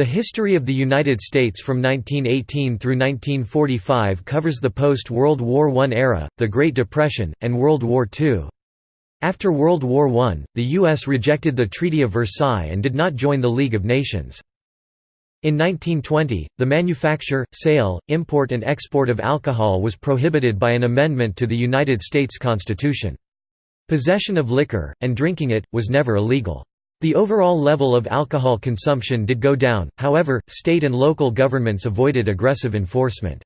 The history of the United States from 1918 through 1945 covers the post-World War I era, the Great Depression, and World War II. After World War I, the U.S. rejected the Treaty of Versailles and did not join the League of Nations. In 1920, the manufacture, sale, import and export of alcohol was prohibited by an amendment to the United States Constitution. Possession of liquor, and drinking it, was never illegal. The overall level of alcohol consumption did go down, however, state and local governments avoided aggressive enforcement.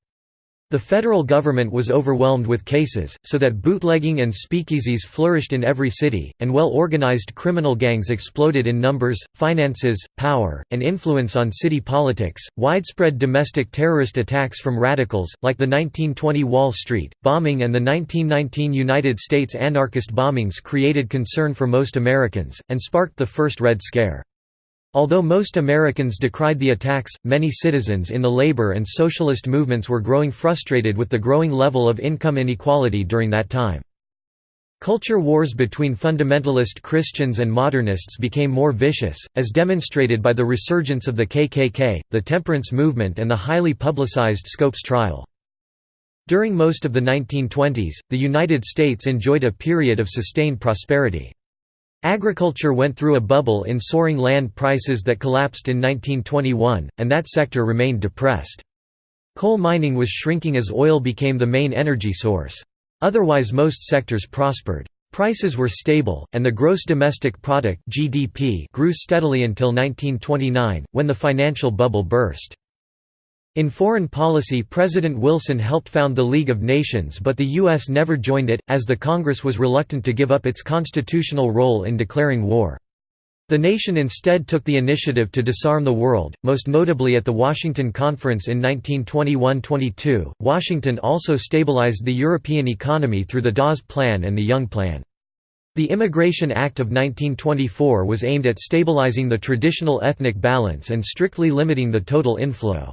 The federal government was overwhelmed with cases, so that bootlegging and speakeasies flourished in every city, and well-organized criminal gangs exploded in numbers, finances, power, and influence on city politics. Widespread domestic terrorist attacks from radicals, like the 1920 Wall Street bombing and the 1919 United States anarchist bombings created concern for most Americans, and sparked the first Red Scare. Although most Americans decried the attacks, many citizens in the labor and socialist movements were growing frustrated with the growing level of income inequality during that time. Culture wars between fundamentalist Christians and modernists became more vicious, as demonstrated by the resurgence of the KKK, the temperance movement and the highly publicized Scopes trial. During most of the 1920s, the United States enjoyed a period of sustained prosperity. Agriculture went through a bubble in soaring land prices that collapsed in 1921, and that sector remained depressed. Coal mining was shrinking as oil became the main energy source. Otherwise most sectors prospered. Prices were stable, and the gross domestic product GDP grew steadily until 1929, when the financial bubble burst. In foreign policy President Wilson helped found the League of Nations but the U.S. never joined it, as the Congress was reluctant to give up its constitutional role in declaring war. The nation instead took the initiative to disarm the world, most notably at the Washington Conference in 1921–22. Washington also stabilized the European economy through the Dawes Plan and the Young Plan. The Immigration Act of 1924 was aimed at stabilizing the traditional ethnic balance and strictly limiting the total inflow.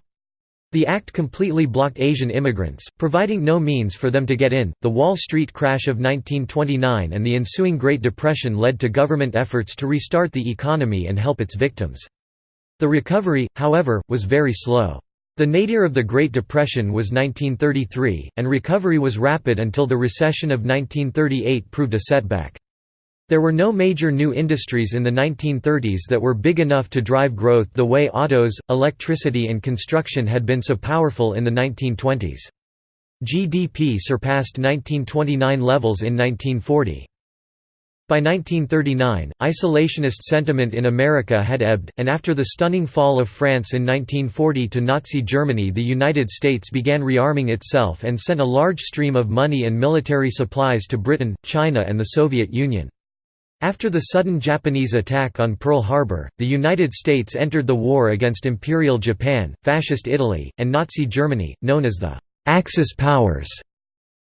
The act completely blocked Asian immigrants, providing no means for them to get in. The Wall Street crash of 1929 and the ensuing Great Depression led to government efforts to restart the economy and help its victims. The recovery, however, was very slow. The nadir of the Great Depression was 1933, and recovery was rapid until the recession of 1938 proved a setback. There were no major new industries in the 1930s that were big enough to drive growth the way autos, electricity and construction had been so powerful in the 1920s. GDP surpassed 1929 levels in 1940. By 1939, isolationist sentiment in America had ebbed, and after the stunning fall of France in 1940 to Nazi Germany the United States began rearming itself and sent a large stream of money and military supplies to Britain, China and the Soviet Union. After the sudden Japanese attack on Pearl Harbor, the United States entered the war against Imperial Japan, Fascist Italy, and Nazi Germany, known as the Axis powers.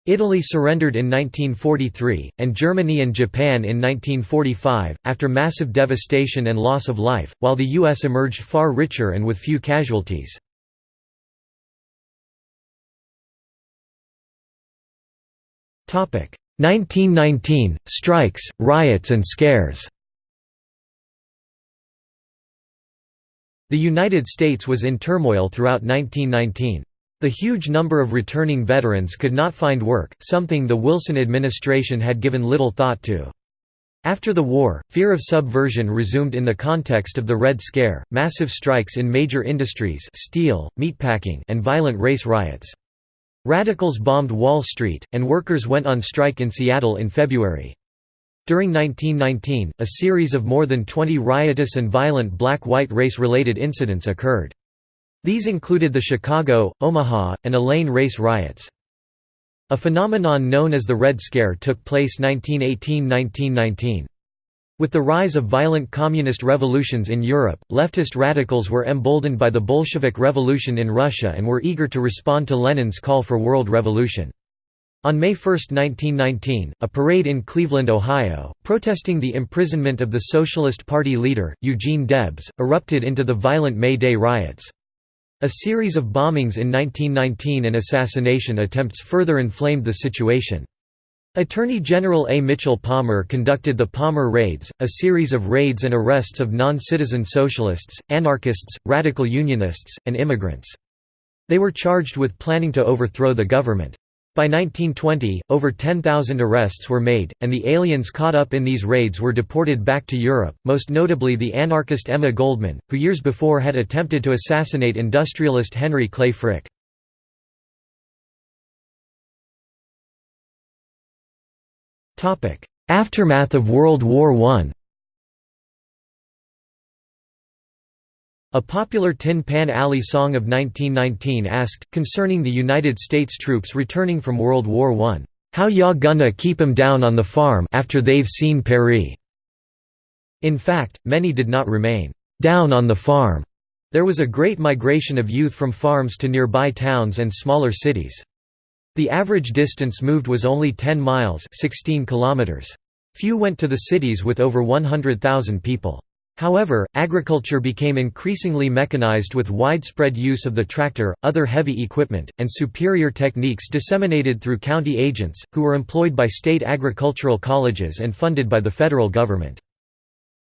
Italy surrendered in 1943, and Germany and Japan in 1945, after massive devastation and loss of life, while the U.S. emerged far richer and with few casualties. Topic: 1919 – Strikes, riots and scares The United States was in turmoil throughout 1919. The huge number of returning veterans could not find work, something the Wilson administration had given little thought to. After the war, fear of subversion resumed in the context of the Red Scare, massive strikes in major industries steel, meatpacking and violent race riots. Radicals bombed Wall Street, and workers went on strike in Seattle in February. During 1919, a series of more than 20 riotous and violent black-white race-related incidents occurred. These included the Chicago, Omaha, and Elaine race riots. A phenomenon known as the Red Scare took place 1918–1919. With the rise of violent communist revolutions in Europe, leftist radicals were emboldened by the Bolshevik Revolution in Russia and were eager to respond to Lenin's call for world revolution. On May 1, 1919, a parade in Cleveland, Ohio, protesting the imprisonment of the Socialist Party leader, Eugene Debs, erupted into the violent May Day riots. A series of bombings in 1919 and assassination attempts further inflamed the situation. Attorney General A. Mitchell Palmer conducted the Palmer Raids, a series of raids and arrests of non-citizen socialists, anarchists, radical unionists, and immigrants. They were charged with planning to overthrow the government. By 1920, over 10,000 arrests were made, and the aliens caught up in these raids were deported back to Europe, most notably the anarchist Emma Goldman, who years before had attempted to assassinate industrialist Henry Clay Frick. Aftermath of World War I A popular Tin Pan Alley song of 1919 asked, concerning the United States troops returning from World War I, "'How ya gonna keep 'em down on the farm after they've seen Paris?' In fact, many did not remain "'down on the farm'. There was a great migration of youth from farms to nearby towns and smaller cities. The average distance moved was only 10 miles 16 kilometers. Few went to the cities with over 100,000 people. However, agriculture became increasingly mechanized with widespread use of the tractor, other heavy equipment, and superior techniques disseminated through county agents, who were employed by state agricultural colleges and funded by the federal government.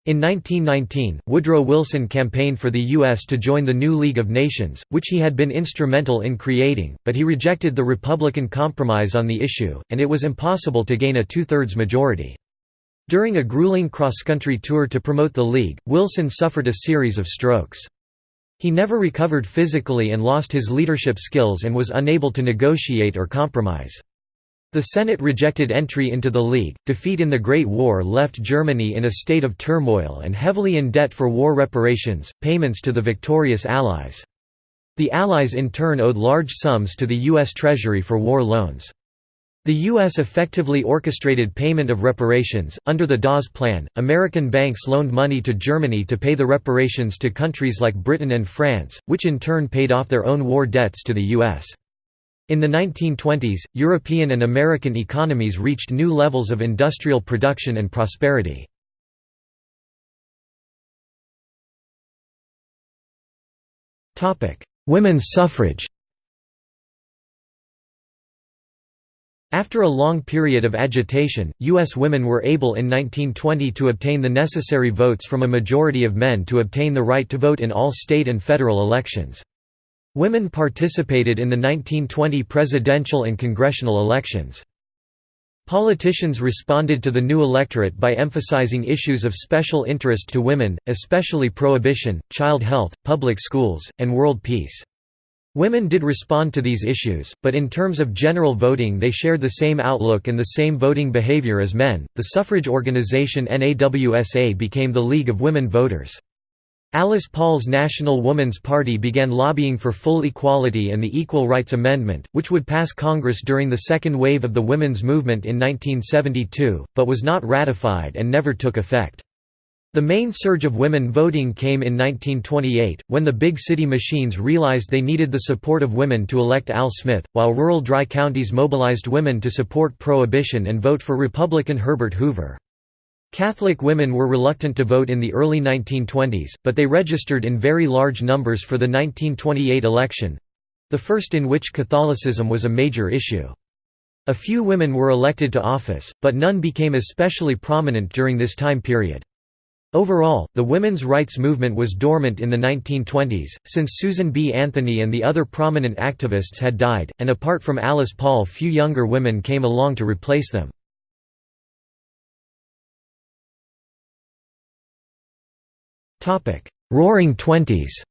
In 1919, Woodrow Wilson campaigned for the U.S. to join the new League of Nations, which he had been instrumental in creating, but he rejected the Republican compromise on the issue, and it was impossible to gain a two-thirds majority. During a grueling cross-country tour to promote the League, Wilson suffered a series of strokes. He never recovered physically and lost his leadership skills and was unable to negotiate or compromise. The Senate rejected entry into the League. Defeat in the Great War left Germany in a state of turmoil and heavily in debt for war reparations, payments to the victorious Allies. The Allies in turn owed large sums to the U.S. Treasury for war loans. The U.S. effectively orchestrated payment of reparations. Under the Dawes Plan, American banks loaned money to Germany to pay the reparations to countries like Britain and France, which in turn paid off their own war debts to the U.S. In the 1920s, European and American economies reached new levels of industrial production and prosperity. Women's suffrage After a long period of agitation, U.S. women were able in 1920 to obtain the necessary votes from a majority of men to obtain the right to vote in all state and federal elections. Women participated in the 1920 presidential and congressional elections. Politicians responded to the new electorate by emphasizing issues of special interest to women, especially prohibition, child health, public schools, and world peace. Women did respond to these issues, but in terms of general voting they shared the same outlook and the same voting behavior as men. The suffrage organization NAWSA became the League of Women Voters. Alice Paul's National Woman's Party began lobbying for full equality and the Equal Rights Amendment, which would pass Congress during the second wave of the women's movement in 1972, but was not ratified and never took effect. The main surge of women voting came in 1928, when the big city machines realized they needed the support of women to elect Al Smith, while rural dry counties mobilized women to support Prohibition and vote for Republican Herbert Hoover. Catholic women were reluctant to vote in the early 1920s, but they registered in very large numbers for the 1928 election—the first in which Catholicism was a major issue. A few women were elected to office, but none became especially prominent during this time period. Overall, the women's rights movement was dormant in the 1920s, since Susan B. Anthony and the other prominent activists had died, and apart from Alice Paul few younger women came along to replace them. Roaring Twenties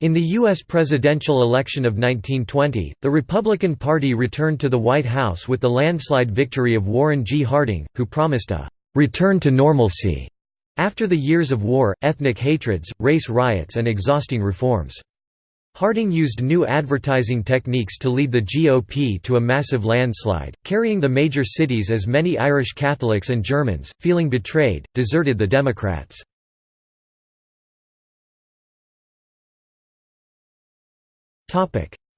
In the U.S. presidential election of 1920, the Republican Party returned to the White House with the landslide victory of Warren G. Harding, who promised a «return to normalcy» after the years of war, ethnic hatreds, race riots and exhausting reforms. Harding used new advertising techniques to lead the GOP to a massive landslide, carrying the major cities as many Irish Catholics and Germans, feeling betrayed, deserted the Democrats.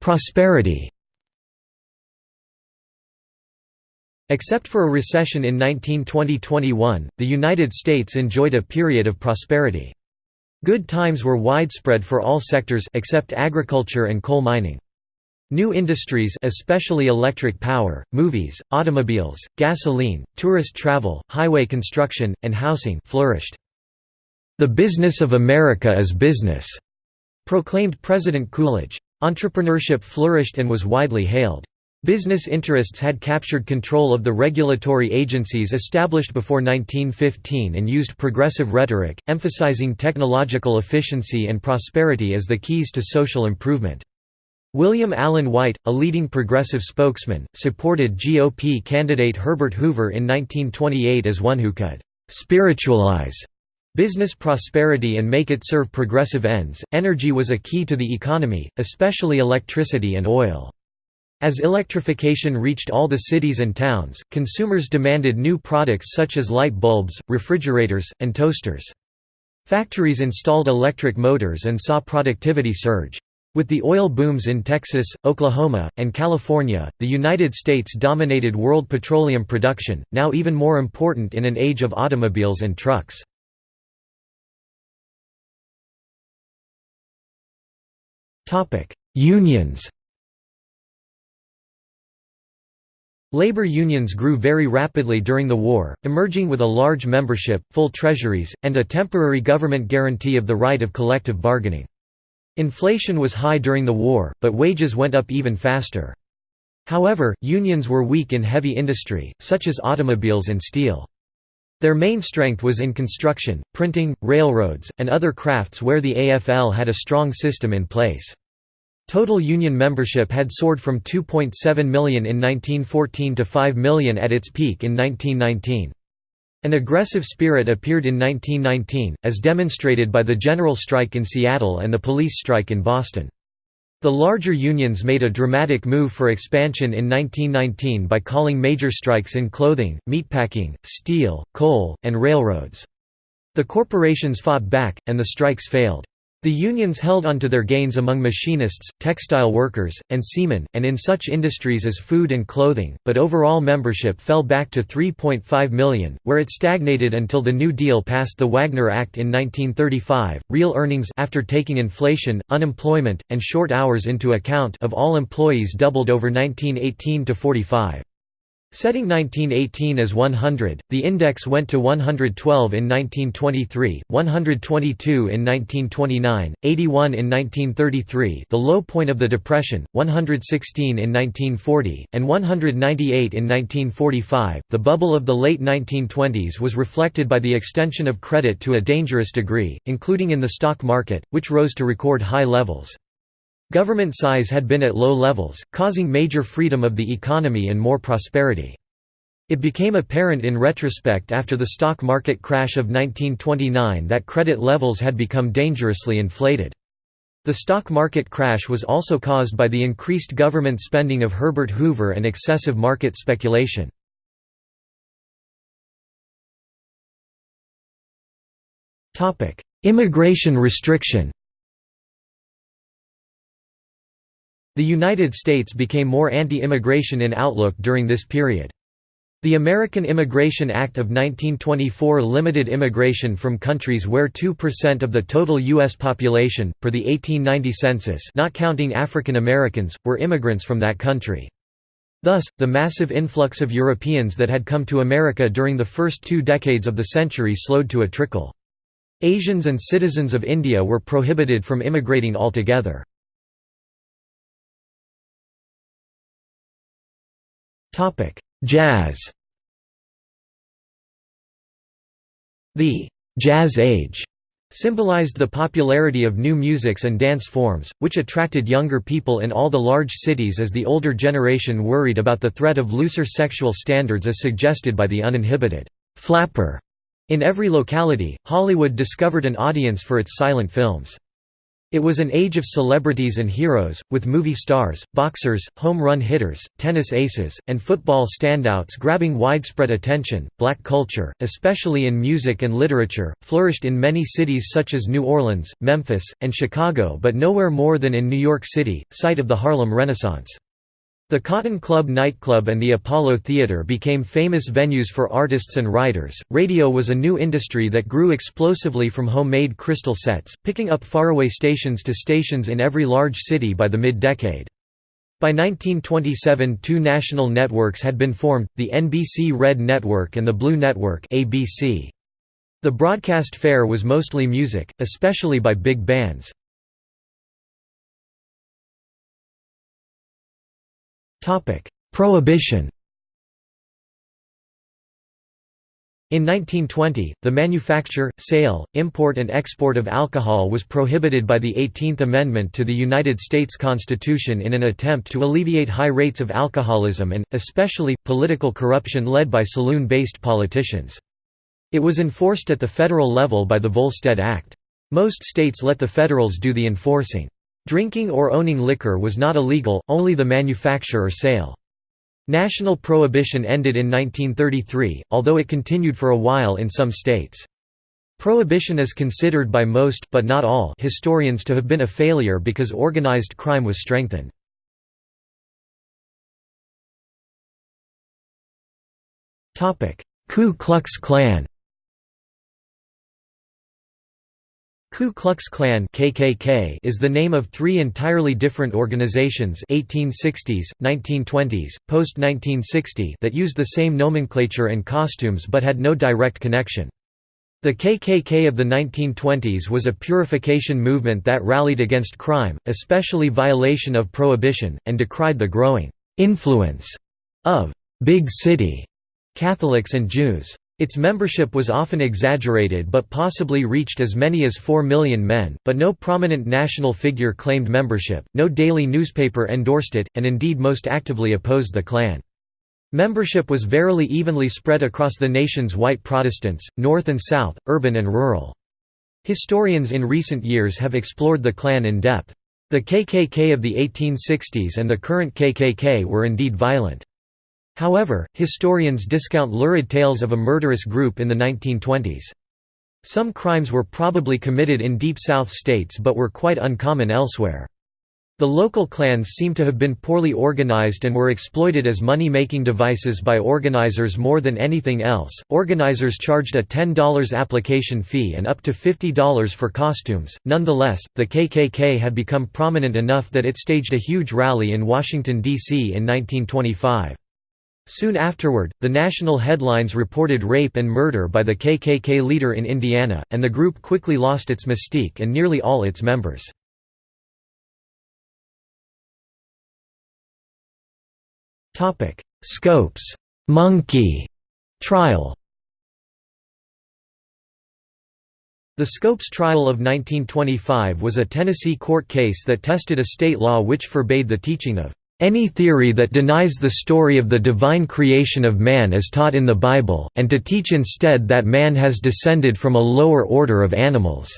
Prosperity Except for a recession in 1920–21, the United States enjoyed a period of prosperity. Good times were widespread for all sectors except agriculture and coal mining. New industries especially electric power, movies, automobiles, gasoline, tourist travel, highway construction, and housing flourished. "'The business of America is business'", proclaimed President Coolidge. Entrepreneurship flourished and was widely hailed. Business interests had captured control of the regulatory agencies established before 1915 and used progressive rhetoric, emphasizing technological efficiency and prosperity as the keys to social improvement. William Allen White, a leading progressive spokesman, supported GOP candidate Herbert Hoover in 1928 as one who could spiritualize business prosperity and make it serve progressive ends. Energy was a key to the economy, especially electricity and oil. As electrification reached all the cities and towns, consumers demanded new products such as light bulbs, refrigerators, and toasters. Factories installed electric motors and saw productivity surge. With the oil booms in Texas, Oklahoma, and California, the United States dominated world petroleum production, now even more important in an age of automobiles and trucks. Unions Labor unions grew very rapidly during the war, emerging with a large membership, full treasuries, and a temporary government guarantee of the right of collective bargaining. Inflation was high during the war, but wages went up even faster. However, unions were weak in heavy industry, such as automobiles and steel. Their main strength was in construction, printing, railroads, and other crafts where the AFL had a strong system in place. Total union membership had soared from 2.7 million in 1914 to 5 million at its peak in 1919. An aggressive spirit appeared in 1919, as demonstrated by the general strike in Seattle and the police strike in Boston. The larger unions made a dramatic move for expansion in 1919 by calling major strikes in clothing, meatpacking, steel, coal, and railroads. The corporations fought back, and the strikes failed. The unions held onto their gains among machinists, textile workers, and seamen, and in such industries as food and clothing, but overall membership fell back to 3.5 million, where it stagnated until the New Deal passed the Wagner Act in 1935. Real earnings after taking inflation, unemployment, and short hours into account of all employees doubled over 1918 to 45. Setting 1918 as 100, the index went to 112 in 1923, 122 in 1929, 81 in 1933 the low point of the Depression, 116 in 1940, and 198 in 1945. The bubble of the late 1920s was reflected by the extension of credit to a dangerous degree, including in the stock market, which rose to record high levels. Government size had been at low levels, causing major freedom of the economy and more prosperity. It became apparent in retrospect after the stock market crash of 1929 that credit levels had become dangerously inflated. The stock market crash was also caused by the increased government spending of Herbert Hoover and excessive market speculation. Immigration restriction The United States became more anti-immigration in outlook during this period. The American Immigration Act of 1924 limited immigration from countries where 2% of the total U.S. population, per the 1890 census not counting African Americans, were immigrants from that country. Thus, the massive influx of Europeans that had come to America during the first two decades of the century slowed to a trickle. Asians and citizens of India were prohibited from immigrating altogether. Jazz The «Jazz Age» symbolized the popularity of new musics and dance forms, which attracted younger people in all the large cities as the older generation worried about the threat of looser sexual standards as suggested by the uninhibited «flapper». In every locality, Hollywood discovered an audience for its silent films. It was an age of celebrities and heroes, with movie stars, boxers, home run hitters, tennis aces, and football standouts grabbing widespread attention. Black culture, especially in music and literature, flourished in many cities such as New Orleans, Memphis, and Chicago, but nowhere more than in New York City, site of the Harlem Renaissance. The Cotton Club nightclub and the Apollo Theater became famous venues for artists and writers. Radio was a new industry that grew explosively from homemade crystal sets, picking up faraway stations to stations in every large city by the mid decade. By 1927 two national networks had been formed, the NBC Red Network and the Blue Network ABC. The broadcast fare was mostly music, especially by big bands. Prohibition In 1920, the manufacture, sale, import and export of alcohol was prohibited by the 18th Amendment to the United States Constitution in an attempt to alleviate high rates of alcoholism and, especially, political corruption led by saloon-based politicians. It was enforced at the federal level by the Volstead Act. Most states let the federals do the enforcing. Drinking or owning liquor was not illegal, only the manufacture or sale. National prohibition ended in 1933, although it continued for a while in some states. Prohibition is considered by most but not all historians to have been a failure because organized crime was strengthened. Ku Klux Klan Ku Klux Klan (KKK) is the name of three entirely different organizations 1860s, 1920s, post-1960 that used the same nomenclature and costumes but had no direct connection. The KKK of the 1920s was a purification movement that rallied against crime, especially violation of prohibition, and decried the growing influence of «big city» Catholics and Jews. Its membership was often exaggerated but possibly reached as many as 4 million men, but no prominent national figure claimed membership, no daily newspaper endorsed it, and indeed most actively opposed the Klan. Membership was verily evenly spread across the nation's white Protestants, north and south, urban and rural. Historians in recent years have explored the Klan in depth. The KKK of the 1860s and the current KKK were indeed violent. However, historians discount lurid tales of a murderous group in the 1920s. Some crimes were probably committed in Deep South states but were quite uncommon elsewhere. The local Klans seem to have been poorly organized and were exploited as money-making devices by organizers more than anything else. Organizers charged a $10 application fee and up to $50 for costumes. Nonetheless, the KKK had become prominent enough that it staged a huge rally in Washington D.C. in 1925. Soon afterward, the national headlines reported rape and murder by the KKK leader in Indiana, and the group quickly lost its mystique and nearly all its members. Scopes. Monkey. Trial. The Scopes trial of 1925 was a Tennessee court case that tested a state law which forbade the teaching of any theory that denies the story of the divine creation of man as taught in the Bible, and to teach instead that man has descended from a lower order of animals."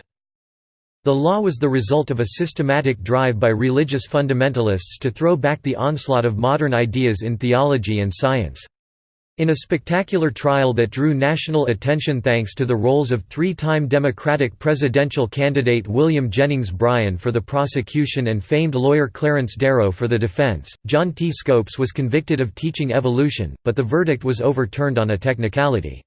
The law was the result of a systematic drive by religious fundamentalists to throw back the onslaught of modern ideas in theology and science. In a spectacular trial that drew national attention thanks to the roles of three-time Democratic presidential candidate William Jennings Bryan for the prosecution and famed lawyer Clarence Darrow for the defense, John T. Scopes was convicted of teaching evolution, but the verdict was overturned on a technicality.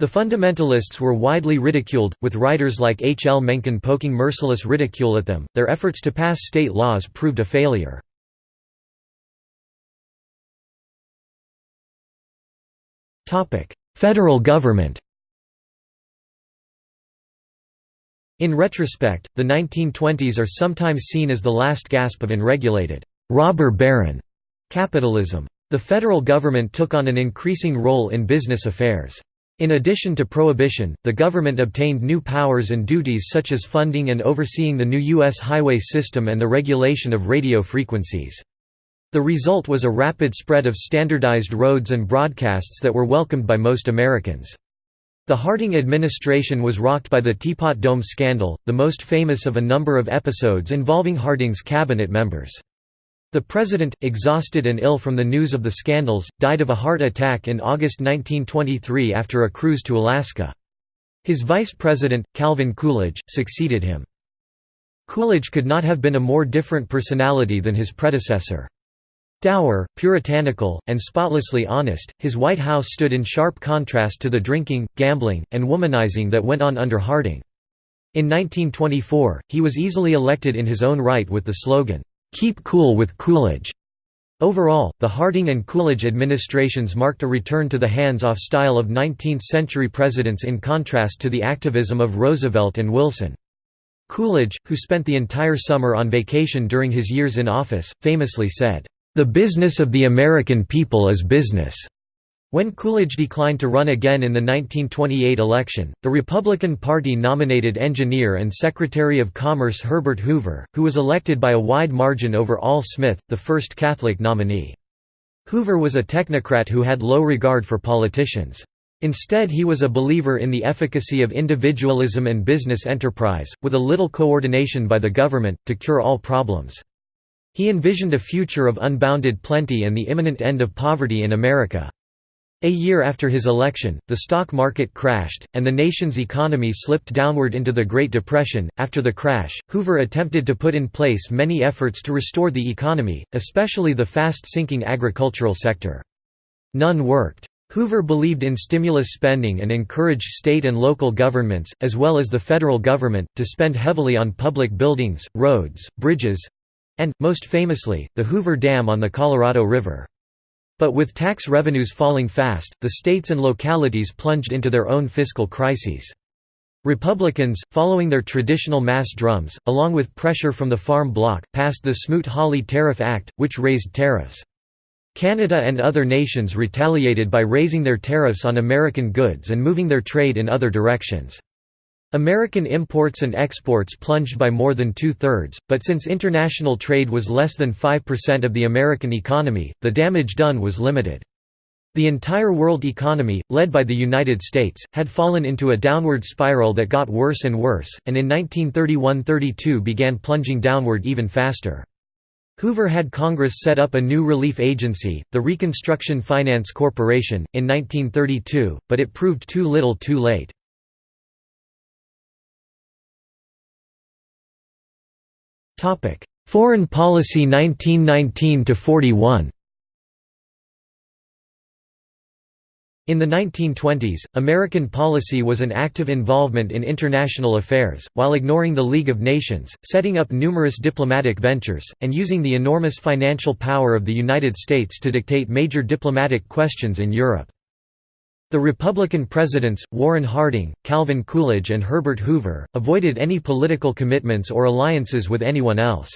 The fundamentalists were widely ridiculed, with writers like H. L. Mencken poking merciless ridicule at them. Their efforts to pass state laws proved a failure. Federal government In retrospect, the 1920s are sometimes seen as the last gasp of unregulated, robber baron capitalism. The federal government took on an increasing role in business affairs. In addition to prohibition, the government obtained new powers and duties such as funding and overseeing the new U.S. highway system and the regulation of radio frequencies. The result was a rapid spread of standardized roads and broadcasts that were welcomed by most Americans. The Harding administration was rocked by the Teapot Dome scandal, the most famous of a number of episodes involving Harding's cabinet members. The president, exhausted and ill from the news of the scandals, died of a heart attack in August 1923 after a cruise to Alaska. His vice president, Calvin Coolidge, succeeded him. Coolidge could not have been a more different personality than his predecessor. Dour, puritanical, and spotlessly honest, his White House stood in sharp contrast to the drinking, gambling, and womanizing that went on under Harding. In 1924, he was easily elected in his own right with the slogan, "'Keep Cool with Coolidge'". Overall, the Harding and Coolidge administrations marked a return to the hands-off style of 19th-century presidents in contrast to the activism of Roosevelt and Wilson. Coolidge, who spent the entire summer on vacation during his years in office, famously said, "...the business of the American people is business." When Coolidge declined to run again in the 1928 election, the Republican Party nominated engineer and Secretary of Commerce Herbert Hoover, who was elected by a wide margin over Al Smith, the first Catholic nominee. Hoover was a technocrat who had low regard for politicians. Instead he was a believer in the efficacy of individualism and business enterprise, with a little coordination by the government, to cure all problems. He envisioned a future of unbounded plenty and the imminent end of poverty in America. A year after his election, the stock market crashed, and the nation's economy slipped downward into the Great Depression. After the crash, Hoover attempted to put in place many efforts to restore the economy, especially the fast sinking agricultural sector. None worked. Hoover believed in stimulus spending and encouraged state and local governments, as well as the federal government, to spend heavily on public buildings, roads, bridges and, most famously, the Hoover Dam on the Colorado River. But with tax revenues falling fast, the states and localities plunged into their own fiscal crises. Republicans, following their traditional mass drums, along with pressure from the Farm Bloc, passed the Smoot-Hawley Tariff Act, which raised tariffs. Canada and other nations retaliated by raising their tariffs on American goods and moving their trade in other directions. American imports and exports plunged by more than two-thirds, but since international trade was less than 5% of the American economy, the damage done was limited. The entire world economy, led by the United States, had fallen into a downward spiral that got worse and worse, and in 1931–32 began plunging downward even faster. Hoover had Congress set up a new relief agency, the Reconstruction Finance Corporation, in 1932, but it proved too little too late. Topic: Foreign Policy 1919 to 41. In the 1920s, American policy was an active involvement in international affairs, while ignoring the League of Nations, setting up numerous diplomatic ventures, and using the enormous financial power of the United States to dictate major diplomatic questions in Europe. The Republican presidents, Warren Harding, Calvin Coolidge and Herbert Hoover, avoided any political commitments or alliances with anyone else.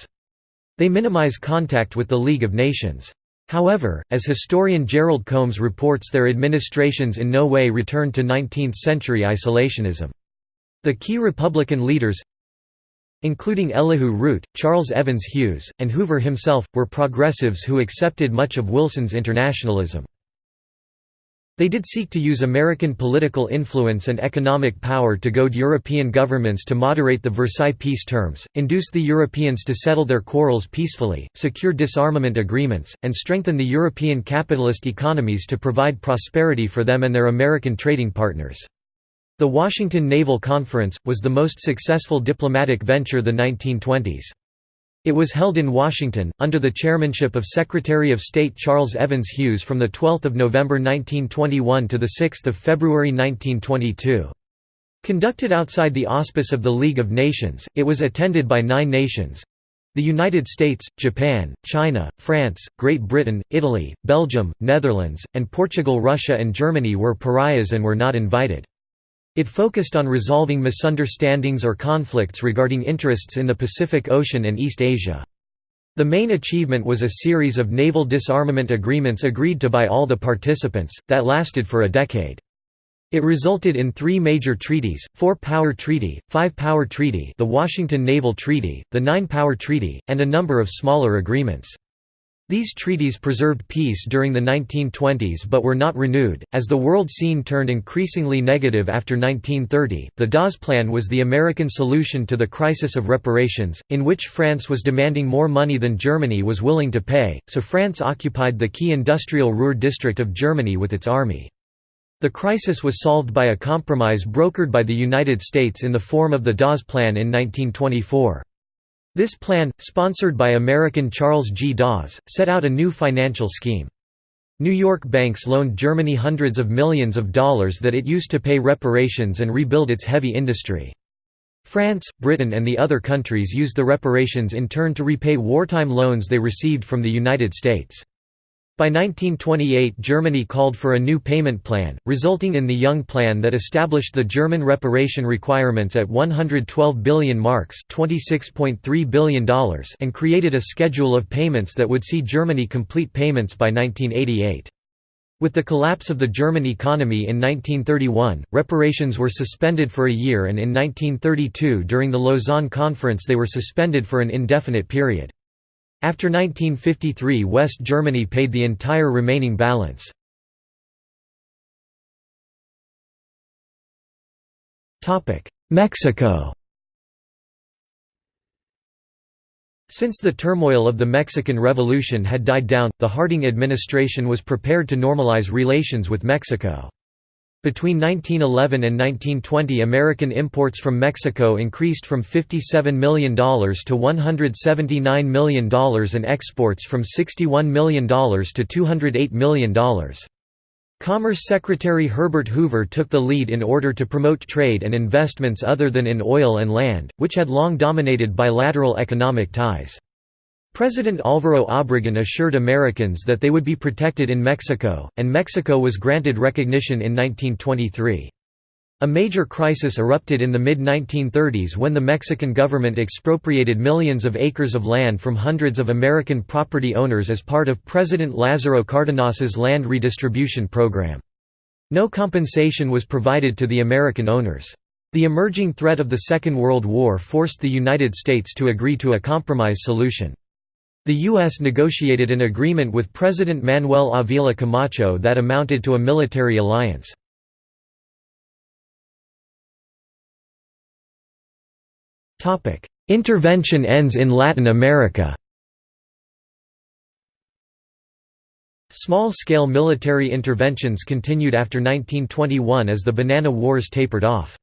They minimize contact with the League of Nations. However, as historian Jerald Combs reports their administrations in no way returned to 19th-century isolationism. The key Republican leaders including Elihu Root, Charles Evans Hughes, and Hoover himself, were progressives who accepted much of Wilson's internationalism. They did seek to use American political influence and economic power to goad European governments to moderate the Versailles peace terms, induce the Europeans to settle their quarrels peacefully, secure disarmament agreements, and strengthen the European capitalist economies to provide prosperity for them and their American trading partners. The Washington Naval Conference, was the most successful diplomatic venture the 1920s. It was held in Washington, under the chairmanship of Secretary of State Charles Evans Hughes from 12 November 1921 to 6 February 1922. Conducted outside the auspice of the League of Nations, it was attended by nine nations—the United States, Japan, China, France, Great Britain, Italy, Belgium, Netherlands, and Portugal Russia and Germany were pariahs and were not invited. It focused on resolving misunderstandings or conflicts regarding interests in the Pacific Ocean and East Asia. The main achievement was a series of naval disarmament agreements agreed to by all the participants, that lasted for a decade. It resulted in three major treaties, Four-Power Treaty, Five-Power Treaty the Washington Naval Treaty, the Nine-Power Treaty, and a number of smaller agreements. These treaties preserved peace during the 1920s but were not renewed. As the world scene turned increasingly negative after 1930, the Dawes Plan was the American solution to the crisis of reparations, in which France was demanding more money than Germany was willing to pay, so France occupied the key industrial Ruhr district of Germany with its army. The crisis was solved by a compromise brokered by the United States in the form of the Dawes Plan in 1924. This plan, sponsored by American Charles G. Dawes, set out a new financial scheme. New York banks loaned Germany hundreds of millions of dollars that it used to pay reparations and rebuild its heavy industry. France, Britain and the other countries used the reparations in turn to repay wartime loans they received from the United States. By 1928 Germany called for a new payment plan, resulting in the Young Plan that established the German reparation requirements at 112 billion marks $26.3 billion and created a schedule of payments that would see Germany complete payments by 1988. With the collapse of the German economy in 1931, reparations were suspended for a year and in 1932 during the Lausanne Conference they were suspended for an indefinite period. After 1953 West Germany paid the entire remaining balance. Mexico Since the turmoil of the Mexican Revolution had died down, the Harding administration was prepared to normalize relations with Mexico. Between 1911 and 1920 American imports from Mexico increased from $57 million to $179 million and exports from $61 million to $208 million. Commerce Secretary Herbert Hoover took the lead in order to promote trade and investments other than in oil and land, which had long dominated bilateral economic ties. President Álvaro Obregón assured Americans that they would be protected in Mexico, and Mexico was granted recognition in 1923. A major crisis erupted in the mid-1930s when the Mexican government expropriated millions of acres of land from hundreds of American property owners as part of President Lázaro Cárdenas's land redistribution program. No compensation was provided to the American owners. The emerging threat of the Second World War forced the United States to agree to a compromise solution. The U.S. negotiated an agreement with President Manuel Avila Camacho that amounted to a military alliance. Intervention ends in Latin America Small-scale military interventions continued after 1921 as the Banana Wars tapered off.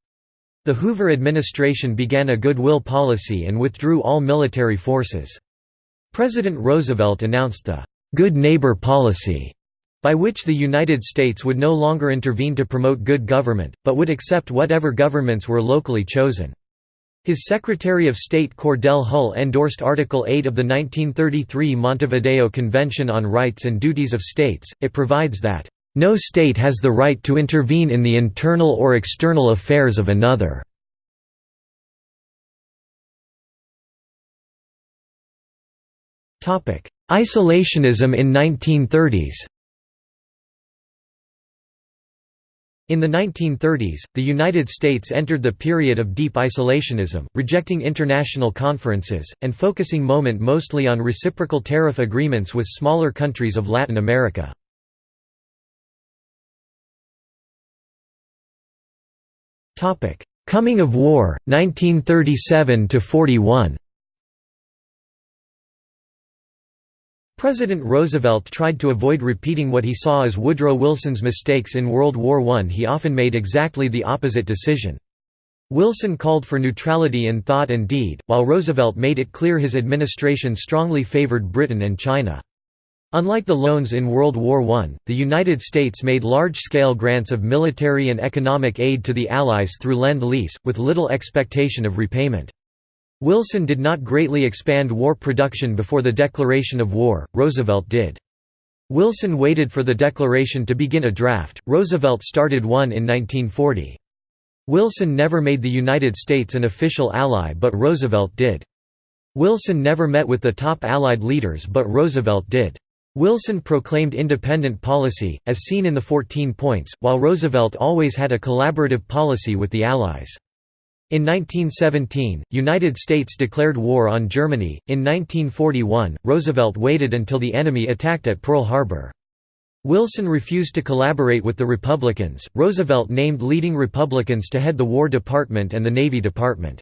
The Hoover administration began a goodwill policy and withdrew all military forces. President Roosevelt announced the «good neighbor policy», by which the United States would no longer intervene to promote good government, but would accept whatever governments were locally chosen. His Secretary of State Cordell Hull endorsed Article 8 of the 1933 Montevideo Convention on Rights and Duties of States. It provides that, "...no state has the right to intervene in the internal or external affairs of another." Isolationism in 1930s In the 1930s, the United States entered the period of deep isolationism, rejecting international conferences, and focusing moment mostly on reciprocal tariff agreements with smaller countries of Latin America. Coming of war, 1937–41 President Roosevelt tried to avoid repeating what he saw as Woodrow Wilson's mistakes in World War I. He often made exactly the opposite decision. Wilson called for neutrality in thought and deed, while Roosevelt made it clear his administration strongly favored Britain and China. Unlike the loans in World War I, the United States made large-scale grants of military and economic aid to the Allies through Lend-Lease, with little expectation of repayment. Wilson did not greatly expand war production before the declaration of war, Roosevelt did. Wilson waited for the declaration to begin a draft, Roosevelt started one in 1940. Wilson never made the United States an official ally but Roosevelt did. Wilson never met with the top Allied leaders but Roosevelt did. Wilson proclaimed independent policy, as seen in the 14 points, while Roosevelt always had a collaborative policy with the Allies. In 1917, United States declared war on Germany. In 1941, Roosevelt waited until the enemy attacked at Pearl Harbor. Wilson refused to collaborate with the Republicans. Roosevelt named leading Republicans to head the War Department and the Navy Department.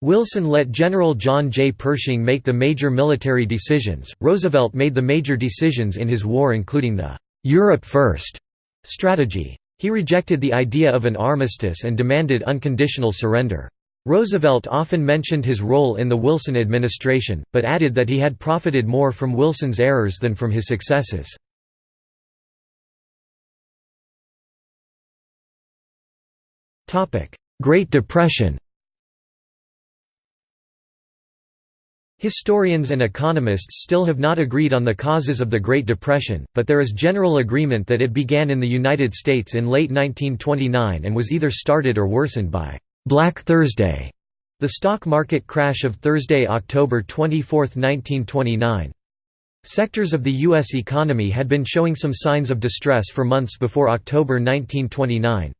Wilson let General John J. Pershing make the major military decisions. Roosevelt made the major decisions in his war, including the Europe First strategy. He rejected the idea of an armistice and demanded unconditional surrender. Roosevelt often mentioned his role in the Wilson administration, but added that he had profited more from Wilson's errors than from his successes. Great Depression Historians and economists still have not agreed on the causes of the Great Depression, but there is general agreement that it began in the United States in late 1929 and was either started or worsened by «Black Thursday», the stock market crash of Thursday, October 24, 1929. Sectors of the U.S. economy had been showing some signs of distress for months before October 1929.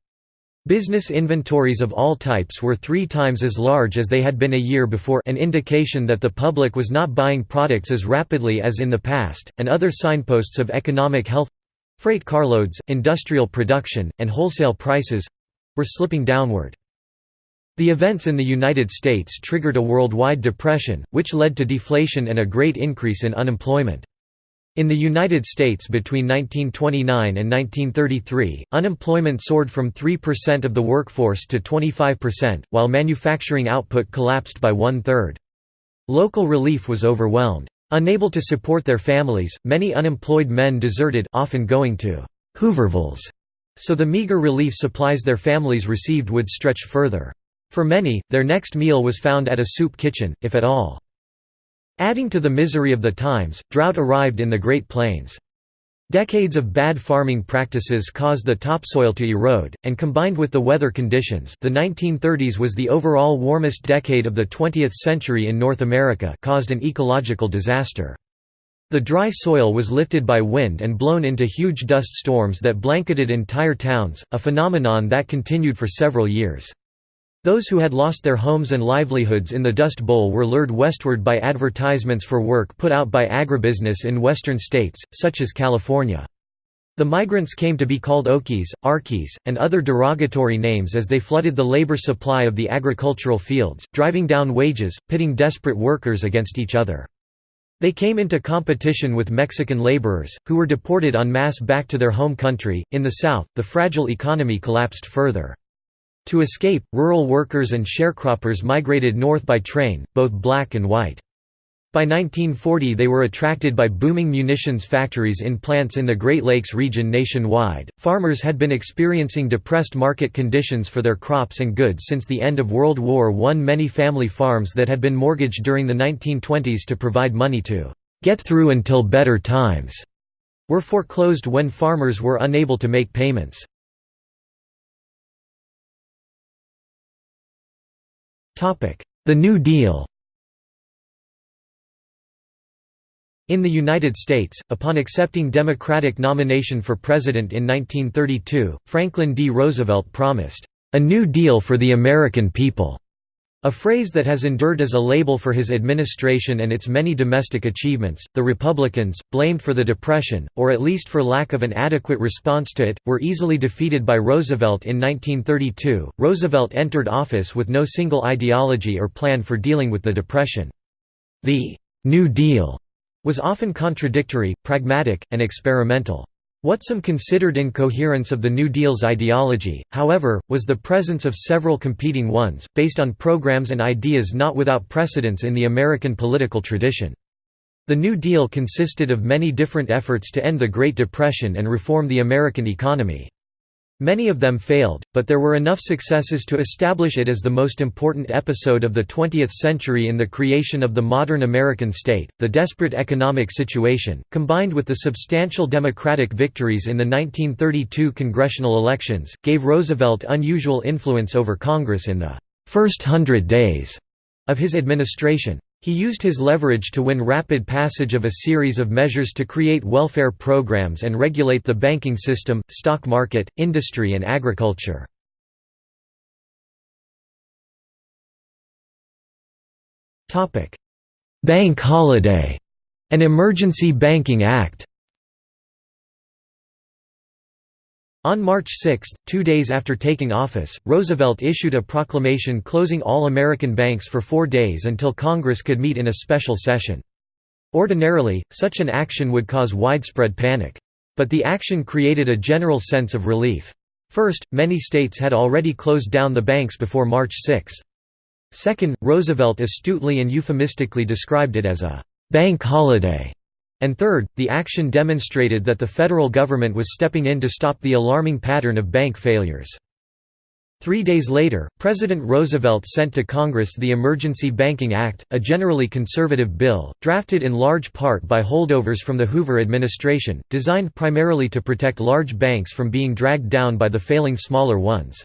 Business inventories of all types were three times as large as they had been a year before an indication that the public was not buying products as rapidly as in the past, and other signposts of economic health—freight carloads, industrial production, and wholesale prices—were slipping downward. The events in the United States triggered a worldwide depression, which led to deflation and a great increase in unemployment. In the United States between 1929 and 1933, unemployment soared from 3% of the workforce to 25%, while manufacturing output collapsed by one-third. Local relief was overwhelmed. Unable to support their families, many unemployed men deserted often going to Hoovervilles, so the meager relief supplies their families received would stretch further. For many, their next meal was found at a soup kitchen, if at all. Adding to the misery of the times, drought arrived in the Great Plains. Decades of bad farming practices caused the topsoil to erode, and combined with the weather conditions the 1930s was the overall warmest decade of the 20th century in North America caused an ecological disaster. The dry soil was lifted by wind and blown into huge dust storms that blanketed entire towns, a phenomenon that continued for several years. Those who had lost their homes and livelihoods in the Dust Bowl were lured westward by advertisements for work put out by agribusiness in western states, such as California. The migrants came to be called Okies, Arkies, and other derogatory names as they flooded the labor supply of the agricultural fields, driving down wages, pitting desperate workers against each other. They came into competition with Mexican laborers, who were deported en masse back to their home country. In the South, the fragile economy collapsed further. To escape, rural workers and sharecroppers migrated north by train, both black and white. By 1940 they were attracted by booming munitions factories in plants in the Great Lakes region nationwide. Farmers had been experiencing depressed market conditions for their crops and goods since the end of World War I. Many family farms that had been mortgaged during the 1920s to provide money to get through until better times were foreclosed when farmers were unable to make payments. The New Deal In the United States, upon accepting Democratic nomination for president in 1932, Franklin D. Roosevelt promised, "...a New Deal for the American people." A phrase that has endured as a label for his administration and its many domestic achievements. The Republicans, blamed for the Depression, or at least for lack of an adequate response to it, were easily defeated by Roosevelt in 1932. Roosevelt entered office with no single ideology or plan for dealing with the Depression. The New Deal was often contradictory, pragmatic, and experimental. What some considered incoherence of the New Deal's ideology, however, was the presence of several competing ones, based on programs and ideas not without precedence in the American political tradition. The New Deal consisted of many different efforts to end the Great Depression and reform the American economy. Many of them failed, but there were enough successes to establish it as the most important episode of the 20th century in the creation of the modern American state. The desperate economic situation, combined with the substantial Democratic victories in the 1932 congressional elections, gave Roosevelt unusual influence over Congress in the first hundred days of his administration. He used his leverage to win rapid passage of a series of measures to create welfare programs and regulate the banking system, stock market, industry and agriculture. Bank holiday. An Emergency Banking Act On March 6, two days after taking office, Roosevelt issued a proclamation closing all American banks for four days until Congress could meet in a special session. Ordinarily, such an action would cause widespread panic. But the action created a general sense of relief. First, many states had already closed down the banks before March 6. Second, Roosevelt astutely and euphemistically described it as a «bank holiday» And third, the action demonstrated that the federal government was stepping in to stop the alarming pattern of bank failures. Three days later, President Roosevelt sent to Congress the Emergency Banking Act, a generally conservative bill, drafted in large part by holdovers from the Hoover administration, designed primarily to protect large banks from being dragged down by the failing smaller ones.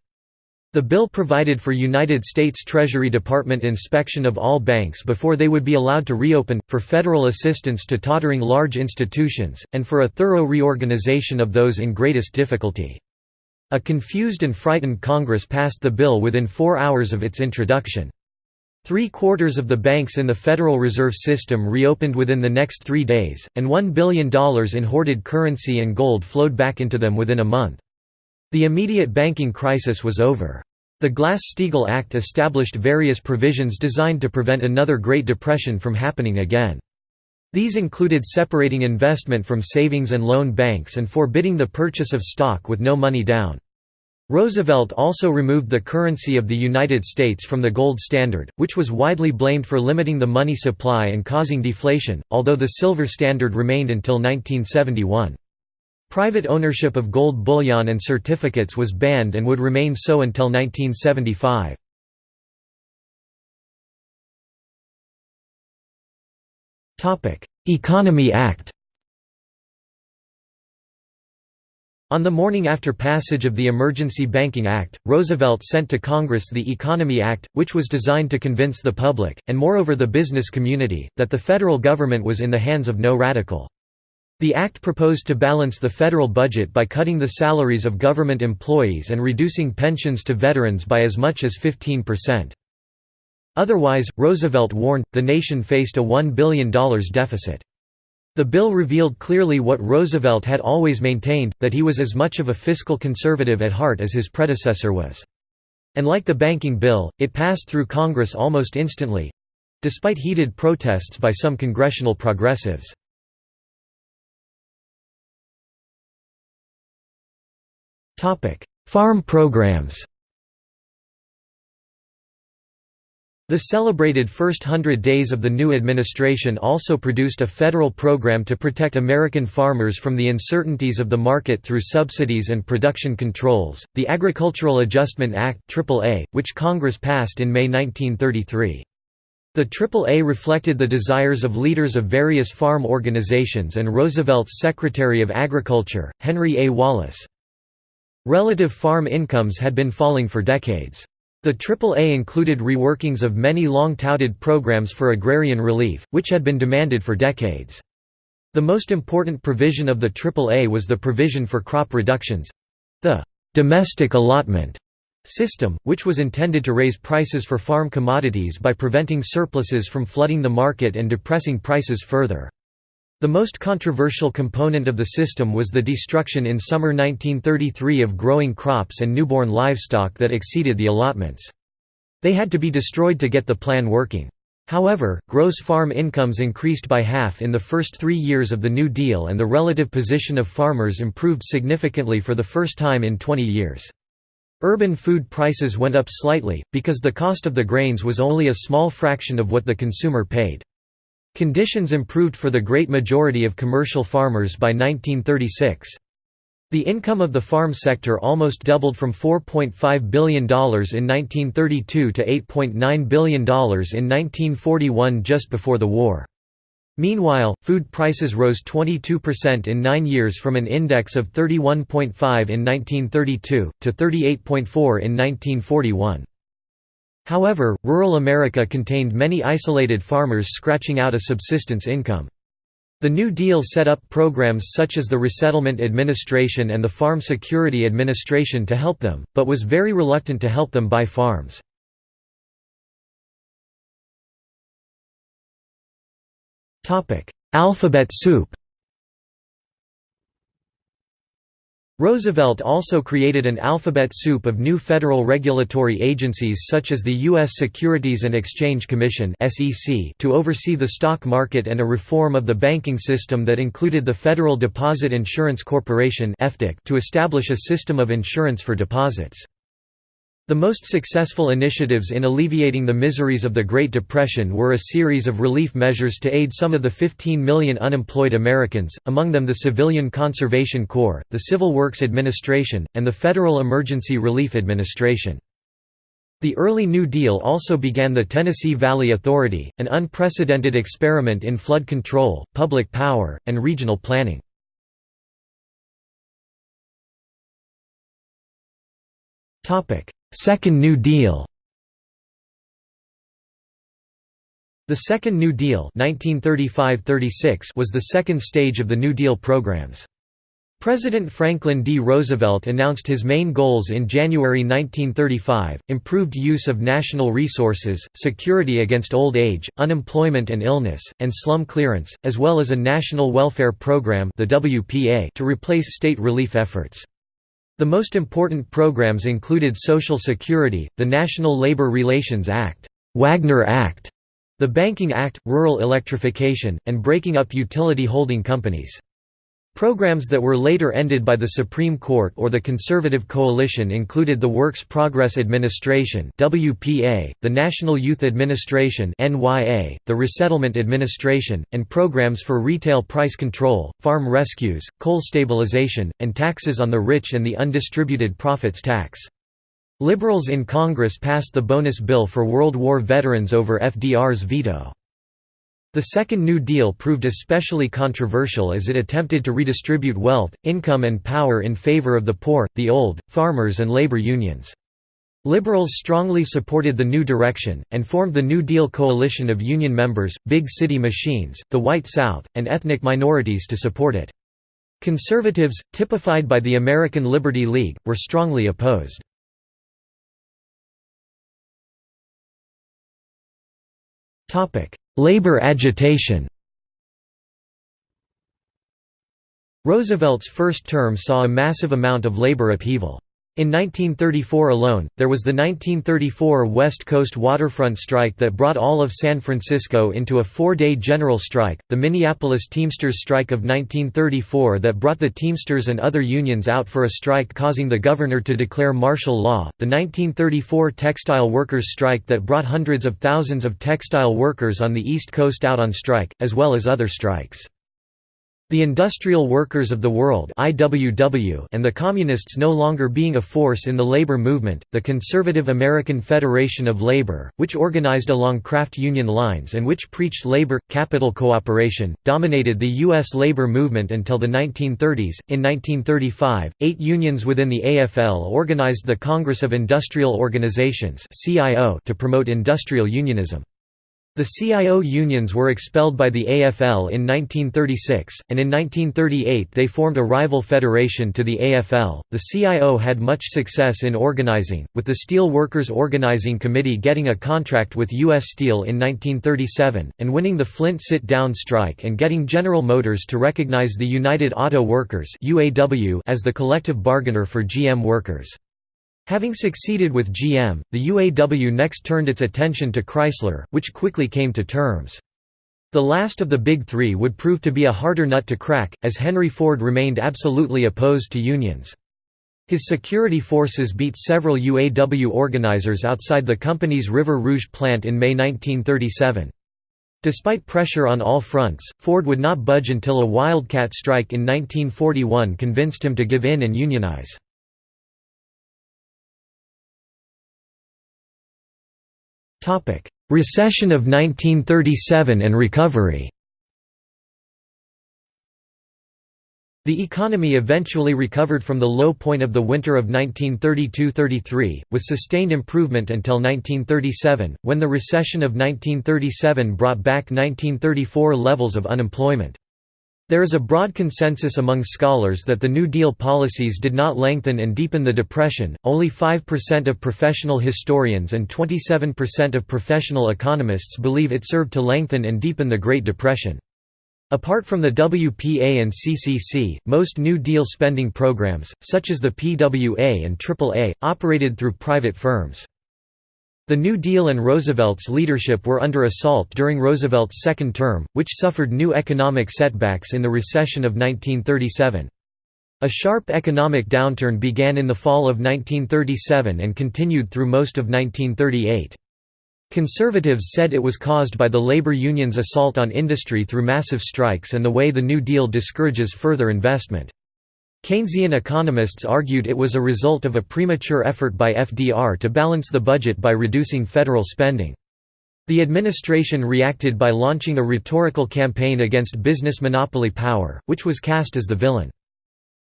The bill provided for United States Treasury Department inspection of all banks before they would be allowed to reopen, for federal assistance to tottering large institutions, and for a thorough reorganization of those in greatest difficulty. A confused and frightened Congress passed the bill within four hours of its introduction. Three-quarters of the banks in the Federal Reserve System reopened within the next three days, and $1 billion in hoarded currency and gold flowed back into them within a month. The immediate banking crisis was over. The Glass-Steagall Act established various provisions designed to prevent another Great Depression from happening again. These included separating investment from savings and loan banks and forbidding the purchase of stock with no money down. Roosevelt also removed the currency of the United States from the gold standard, which was widely blamed for limiting the money supply and causing deflation, although the silver standard remained until 1971. Private ownership of gold bullion and certificates was banned and would remain so until 1975. Economy Act On the morning after passage of the Emergency Banking Act, Roosevelt sent to Congress the Economy Act, which was designed to convince the public, and moreover the business community, that the federal government was in the hands of no radical. The act proposed to balance the federal budget by cutting the salaries of government employees and reducing pensions to veterans by as much as 15%. Otherwise, Roosevelt warned, the nation faced a $1 billion deficit. The bill revealed clearly what Roosevelt had always maintained, that he was as much of a fiscal conservative at heart as his predecessor was. And like the banking bill, it passed through Congress almost instantly—despite heated protests by some congressional progressives. Farm programs The celebrated first hundred days of the new administration also produced a federal program to protect American farmers from the uncertainties of the market through subsidies and production controls, the Agricultural Adjustment Act AAA, which Congress passed in May 1933. The AAA reflected the desires of leaders of various farm organizations and Roosevelt's Secretary of Agriculture, Henry A. Wallace. Relative farm incomes had been falling for decades. The AAA included reworkings of many long-touted programs for agrarian relief, which had been demanded for decades. The most important provision of the AAA was the provision for crop reductions—the «domestic allotment» system, which was intended to raise prices for farm commodities by preventing surpluses from flooding the market and depressing prices further. The most controversial component of the system was the destruction in summer 1933 of growing crops and newborn livestock that exceeded the allotments. They had to be destroyed to get the plan working. However, gross farm incomes increased by half in the first three years of the New Deal and the relative position of farmers improved significantly for the first time in 20 years. Urban food prices went up slightly, because the cost of the grains was only a small fraction of what the consumer paid. Conditions improved for the great majority of commercial farmers by 1936. The income of the farm sector almost doubled from $4.5 billion in 1932 to $8.9 billion in 1941 just before the war. Meanwhile, food prices rose 22% in nine years from an index of 31.5 in 1932, to 38.4 in 1941. However, rural America contained many isolated farmers scratching out a subsistence income. The New Deal set up programs such as the Resettlement Administration and the Farm Security Administration to help them, but was very reluctant to help them buy farms. Alphabet soup Roosevelt also created an alphabet soup of new federal regulatory agencies such as the U.S. Securities and Exchange Commission to oversee the stock market and a reform of the banking system that included the Federal Deposit Insurance Corporation to establish a system of insurance for deposits. The most successful initiatives in alleviating the miseries of the Great Depression were a series of relief measures to aid some of the 15 million unemployed Americans, among them the Civilian Conservation Corps, the Civil Works Administration, and the Federal Emergency Relief Administration. The early New Deal also began the Tennessee Valley Authority, an unprecedented experiment in flood control, public power, and regional planning. Second New Deal The Second New Deal 1935–36 was the second stage of the New Deal programs. President Franklin D. Roosevelt announced his main goals in January 1935, improved use of national resources, security against old age, unemployment and illness, and slum clearance, as well as a national welfare program the WPA to replace state relief efforts. The most important programs included Social Security, the National Labor Relations Act, Wagner Act, the Banking Act, rural electrification, and breaking up utility holding companies. Programs that were later ended by the Supreme Court or the Conservative Coalition included the Works Progress Administration (WPA), the National Youth Administration (NYA), the Resettlement Administration, and programs for retail price control, farm rescues, coal stabilization, and taxes on the rich and the undistributed profits tax. Liberals in Congress passed the bonus bill for World War veterans over FDR's veto. The Second New Deal proved especially controversial as it attempted to redistribute wealth, income and power in favor of the poor, the old, farmers and labor unions. Liberals strongly supported the new direction, and formed the New Deal coalition of union members, big city machines, the White South, and ethnic minorities to support it. Conservatives, typified by the American Liberty League, were strongly opposed. Labor agitation Roosevelt's first term saw a massive amount of labor upheaval. In 1934 alone, there was the 1934 West Coast waterfront strike that brought all of San Francisco into a four-day general strike, the Minneapolis Teamsters strike of 1934 that brought the Teamsters and other unions out for a strike causing the governor to declare martial law, the 1934 textile workers strike that brought hundreds of thousands of textile workers on the East Coast out on strike, as well as other strikes. The Industrial Workers of the World and the Communists no longer being a force in the labor movement, the Conservative American Federation of Labor, which organized along craft union lines and which preached labor-capital cooperation, dominated the U.S. labor movement until the 1930s. In 1935, eight unions within the AFL organized the Congress of Industrial Organizations to promote industrial unionism. The CIO unions were expelled by the AFL in 1936, and in 1938 they formed a rival federation to the AFL. The CIO had much success in organizing, with the Steel Workers Organizing Committee getting a contract with U.S. Steel in 1937, and winning the Flint sit-down strike and getting General Motors to recognize the United Auto Workers as the collective bargainer for GM workers. Having succeeded with GM, the UAW next turned its attention to Chrysler, which quickly came to terms. The last of the Big Three would prove to be a harder nut to crack, as Henry Ford remained absolutely opposed to unions. His security forces beat several UAW organizers outside the company's River Rouge plant in May 1937. Despite pressure on all fronts, Ford would not budge until a wildcat strike in 1941 convinced him to give in and unionize. Recession of 1937 and recovery The economy eventually recovered from the low point of the winter of 1932–33, with sustained improvement until 1937, when the recession of 1937 brought back 1934 levels of unemployment. There is a broad consensus among scholars that the New Deal policies did not lengthen and deepen the Depression, only 5% of professional historians and 27% of professional economists believe it served to lengthen and deepen the Great Depression. Apart from the WPA and CCC, most New Deal spending programs, such as the PWA and AAA, operated through private firms. The New Deal and Roosevelt's leadership were under assault during Roosevelt's second term, which suffered new economic setbacks in the recession of 1937. A sharp economic downturn began in the fall of 1937 and continued through most of 1938. Conservatives said it was caused by the labor unions' assault on industry through massive strikes and the way the New Deal discourages further investment. Keynesian economists argued it was a result of a premature effort by FDR to balance the budget by reducing federal spending. The administration reacted by launching a rhetorical campaign against business monopoly power, which was cast as the villain.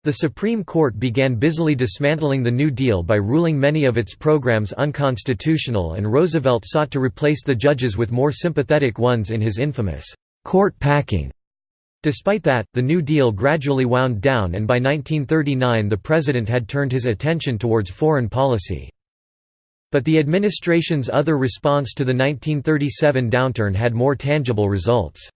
The Supreme Court began busily dismantling the New Deal by ruling many of its programs unconstitutional and Roosevelt sought to replace the judges with more sympathetic ones in his infamous, "'court packing' Despite that, the New Deal gradually wound down and by 1939 the president had turned his attention towards foreign policy. But the administration's other response to the 1937 downturn had more tangible results.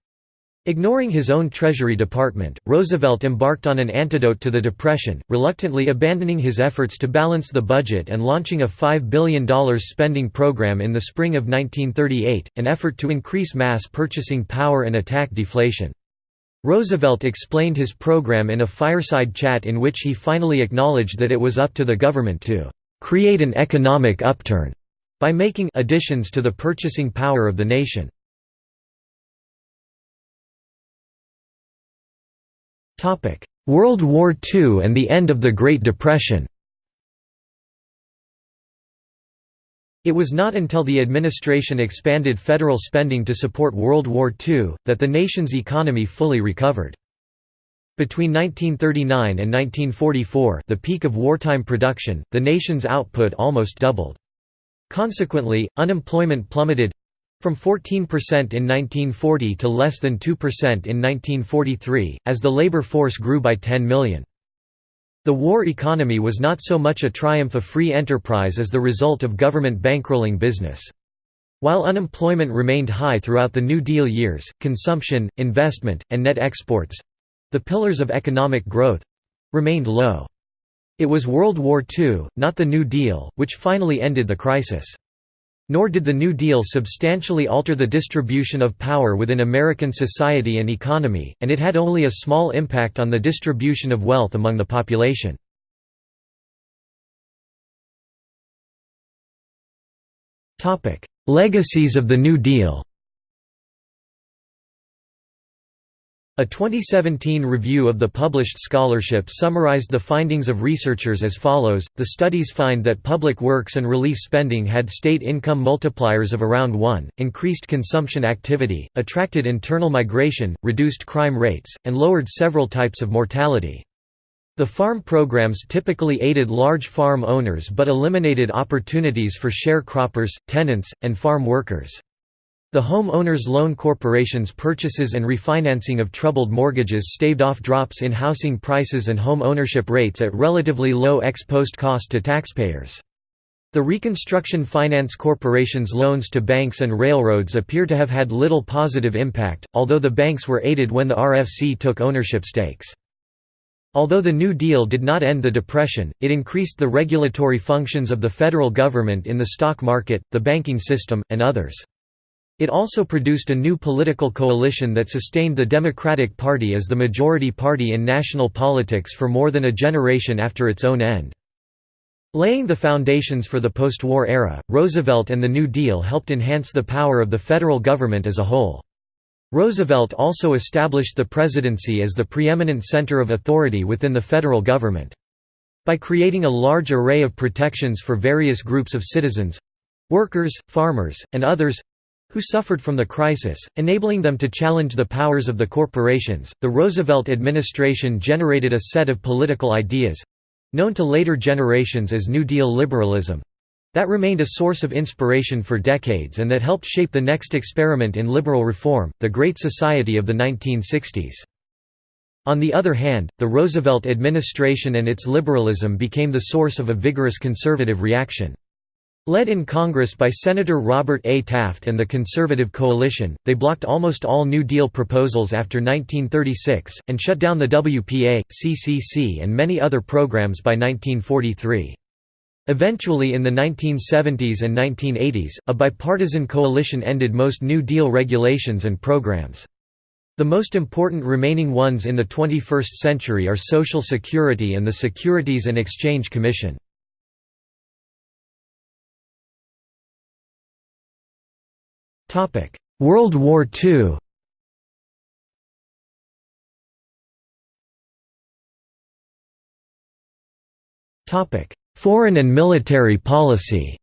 Ignoring his own Treasury Department, Roosevelt embarked on an antidote to the Depression, reluctantly abandoning his efforts to balance the budget and launching a $5 billion spending program in the spring of 1938, an effort to increase mass purchasing power and attack deflation. Roosevelt explained his program in a fireside chat in which he finally acknowledged that it was up to the government to "...create an economic upturn," by making additions to the purchasing power of the nation. World War II and the end of the Great Depression It was not until the administration expanded federal spending to support World War II, that the nation's economy fully recovered. Between 1939 and 1944 the peak of wartime production, the nation's output almost doubled. Consequently, unemployment plummeted—from 14% in 1940 to less than 2% in 1943, as the labor force grew by 10 million. The war economy was not so much a triumph of free enterprise as the result of government bankrolling business. While unemployment remained high throughout the New Deal years, consumption, investment, and net exports—the pillars of economic growth—remained low. It was World War II, not the New Deal, which finally ended the crisis. Nor did the New Deal substantially alter the distribution of power within American society and economy, and it had only a small impact on the distribution of wealth among the population. Legacies of the New Deal A 2017 review of the published scholarship summarized the findings of researchers as follows, the studies find that public works and relief spending had state income multipliers of around 1, increased consumption activity, attracted internal migration, reduced crime rates, and lowered several types of mortality. The farm programs typically aided large farm owners but eliminated opportunities for sharecroppers, tenants, and farm workers. The Home Owners Loan Corporation's purchases and refinancing of troubled mortgages staved off drops in housing prices and home ownership rates at relatively low ex-post cost to taxpayers. The Reconstruction Finance Corporation's loans to banks and railroads appear to have had little positive impact, although the banks were aided when the RFC took ownership stakes. Although the New Deal did not end the Depression, it increased the regulatory functions of the federal government in the stock market, the banking system, and others. It also produced a new political coalition that sustained the Democratic Party as the majority party in national politics for more than a generation after its own end. Laying the foundations for the post-war era, Roosevelt and the New Deal helped enhance the power of the federal government as a whole. Roosevelt also established the presidency as the preeminent center of authority within the federal government. By creating a large array of protections for various groups of citizens—workers, farmers, and others, who suffered from the crisis, enabling them to challenge the powers of the corporations. The Roosevelt administration generated a set of political ideas known to later generations as New Deal liberalism that remained a source of inspiration for decades and that helped shape the next experiment in liberal reform, the Great Society of the 1960s. On the other hand, the Roosevelt administration and its liberalism became the source of a vigorous conservative reaction. Led in Congress by Senator Robert A. Taft and the Conservative Coalition, they blocked almost all New Deal proposals after 1936, and shut down the WPA, CCC and many other programs by 1943. Eventually in the 1970s and 1980s, a bipartisan coalition ended most New Deal regulations and programs. The most important remaining ones in the 21st century are Social Security and the Securities and Exchange Commission. World War II Topic: Foreign and military policy.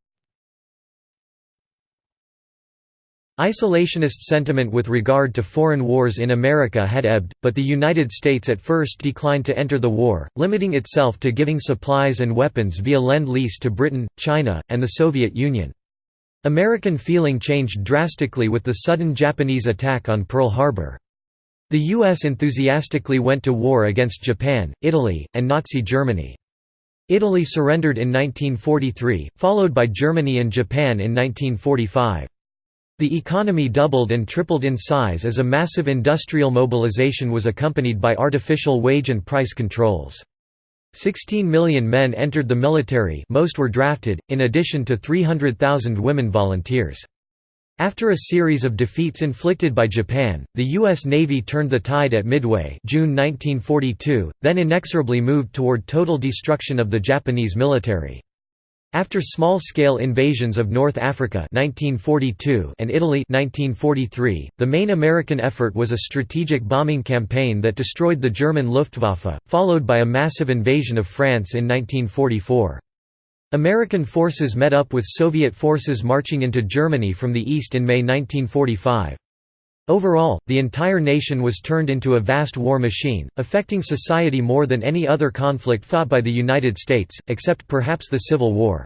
Isolationist sentiment with regard to foreign wars in America had ebbed, but the United States at first declined to enter the war, limiting itself to giving supplies and weapons via Lend-Lease to Britain, China, and the Soviet Union. American feeling changed drastically with the sudden Japanese attack on Pearl Harbor. The U.S. enthusiastically went to war against Japan, Italy, and Nazi Germany. Italy surrendered in 1943, followed by Germany and Japan in 1945. The economy doubled and tripled in size as a massive industrial mobilization was accompanied by artificial wage and price controls. 16 million men entered the military most were drafted, in addition to 300,000 women volunteers. After a series of defeats inflicted by Japan, the U.S. Navy turned the tide at Midway June 1942, then inexorably moved toward total destruction of the Japanese military. After small-scale invasions of North Africa 1942 and Italy 1943, the main American effort was a strategic bombing campaign that destroyed the German Luftwaffe, followed by a massive invasion of France in 1944. American forces met up with Soviet forces marching into Germany from the east in May 1945. Overall, the entire nation was turned into a vast war machine, affecting society more than any other conflict fought by the United States, except perhaps the Civil War.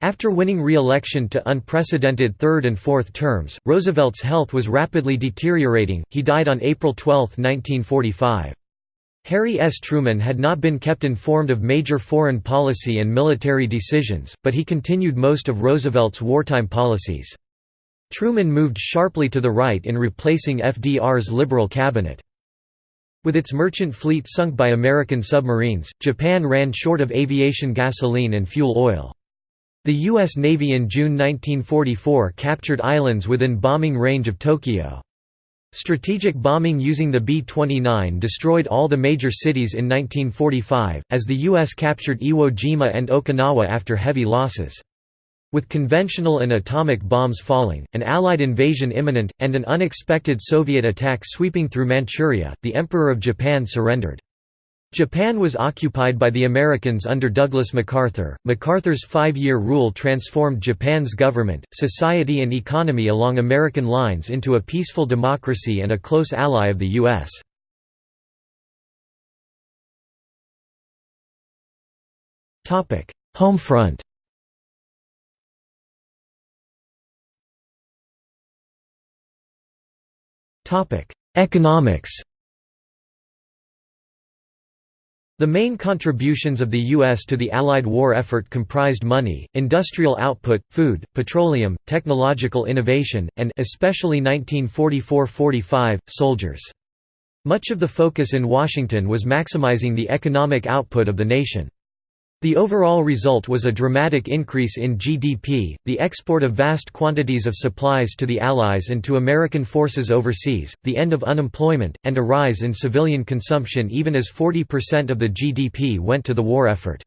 After winning re-election to unprecedented third and fourth terms, Roosevelt's health was rapidly deteriorating, he died on April 12, 1945. Harry S. Truman had not been kept informed of major foreign policy and military decisions, but he continued most of Roosevelt's wartime policies. Truman moved sharply to the right in replacing FDR's liberal cabinet. With its merchant fleet sunk by American submarines, Japan ran short of aviation gasoline and fuel oil. The U.S. Navy in June 1944 captured islands within bombing range of Tokyo. Strategic bombing using the B-29 destroyed all the major cities in 1945, as the U.S. captured Iwo Jima and Okinawa after heavy losses. With conventional and atomic bombs falling, an Allied invasion imminent, and an unexpected Soviet attack sweeping through Manchuria, the Emperor of Japan surrendered. Japan was occupied by the Americans under Douglas MacArthur. MacArthur's five year rule transformed Japan's government, society, and economy along American lines into a peaceful democracy and a close ally of the U.S. Topic: Homefront Economics The main contributions of the U.S. to the Allied war effort comprised money, industrial output, food, petroleum, technological innovation, and especially 1944–45, soldiers. Much of the focus in Washington was maximizing the economic output of the nation. The overall result was a dramatic increase in GDP, the export of vast quantities of supplies to the Allies and to American forces overseas, the end of unemployment, and a rise in civilian consumption even as 40% of the GDP went to the war effort.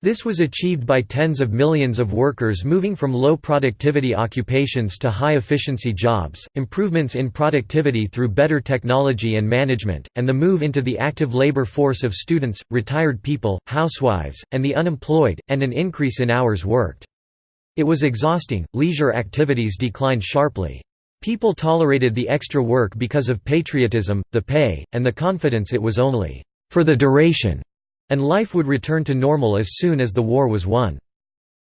This was achieved by tens of millions of workers moving from low productivity occupations to high efficiency jobs, improvements in productivity through better technology and management, and the move into the active labor force of students, retired people, housewives, and the unemployed, and an increase in hours worked. It was exhausting, leisure activities declined sharply. People tolerated the extra work because of patriotism, the pay, and the confidence it was only for the duration and life would return to normal as soon as the war was won.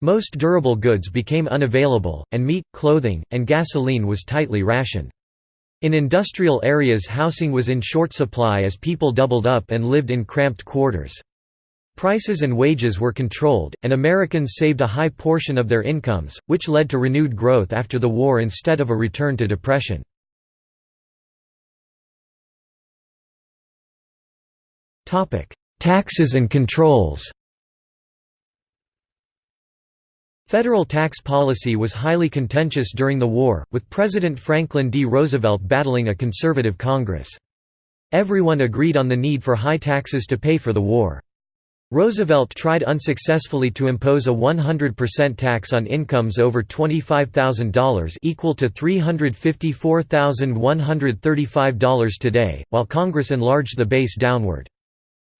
Most durable goods became unavailable, and meat, clothing, and gasoline was tightly rationed. In industrial areas housing was in short supply as people doubled up and lived in cramped quarters. Prices and wages were controlled, and Americans saved a high portion of their incomes, which led to renewed growth after the war instead of a return to depression. Taxes and controls Federal tax policy was highly contentious during the war, with President Franklin D. Roosevelt battling a conservative Congress. Everyone agreed on the need for high taxes to pay for the war. Roosevelt tried unsuccessfully to impose a 100% tax on incomes over $25,000 equal to $354,135 today, while Congress enlarged the base downward.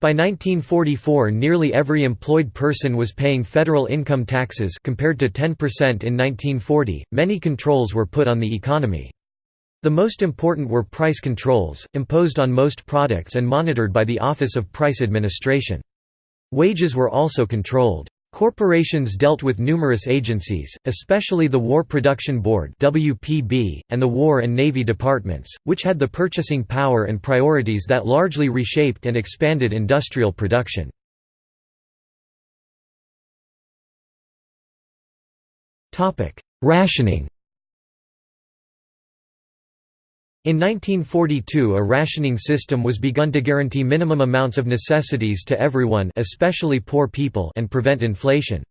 By 1944 nearly every employed person was paying federal income taxes compared to 10% in 1940. Many controls were put on the economy. The most important were price controls, imposed on most products and monitored by the Office of Price Administration. Wages were also controlled. Corporations dealt with numerous agencies, especially the War Production Board (WPB) and the War and Navy Departments, which had the purchasing power and priorities that largely reshaped and expanded industrial production. Topic: Rationing. In 1942 a rationing system was begun to guarantee minimum amounts of necessities to everyone especially poor people and prevent inflation.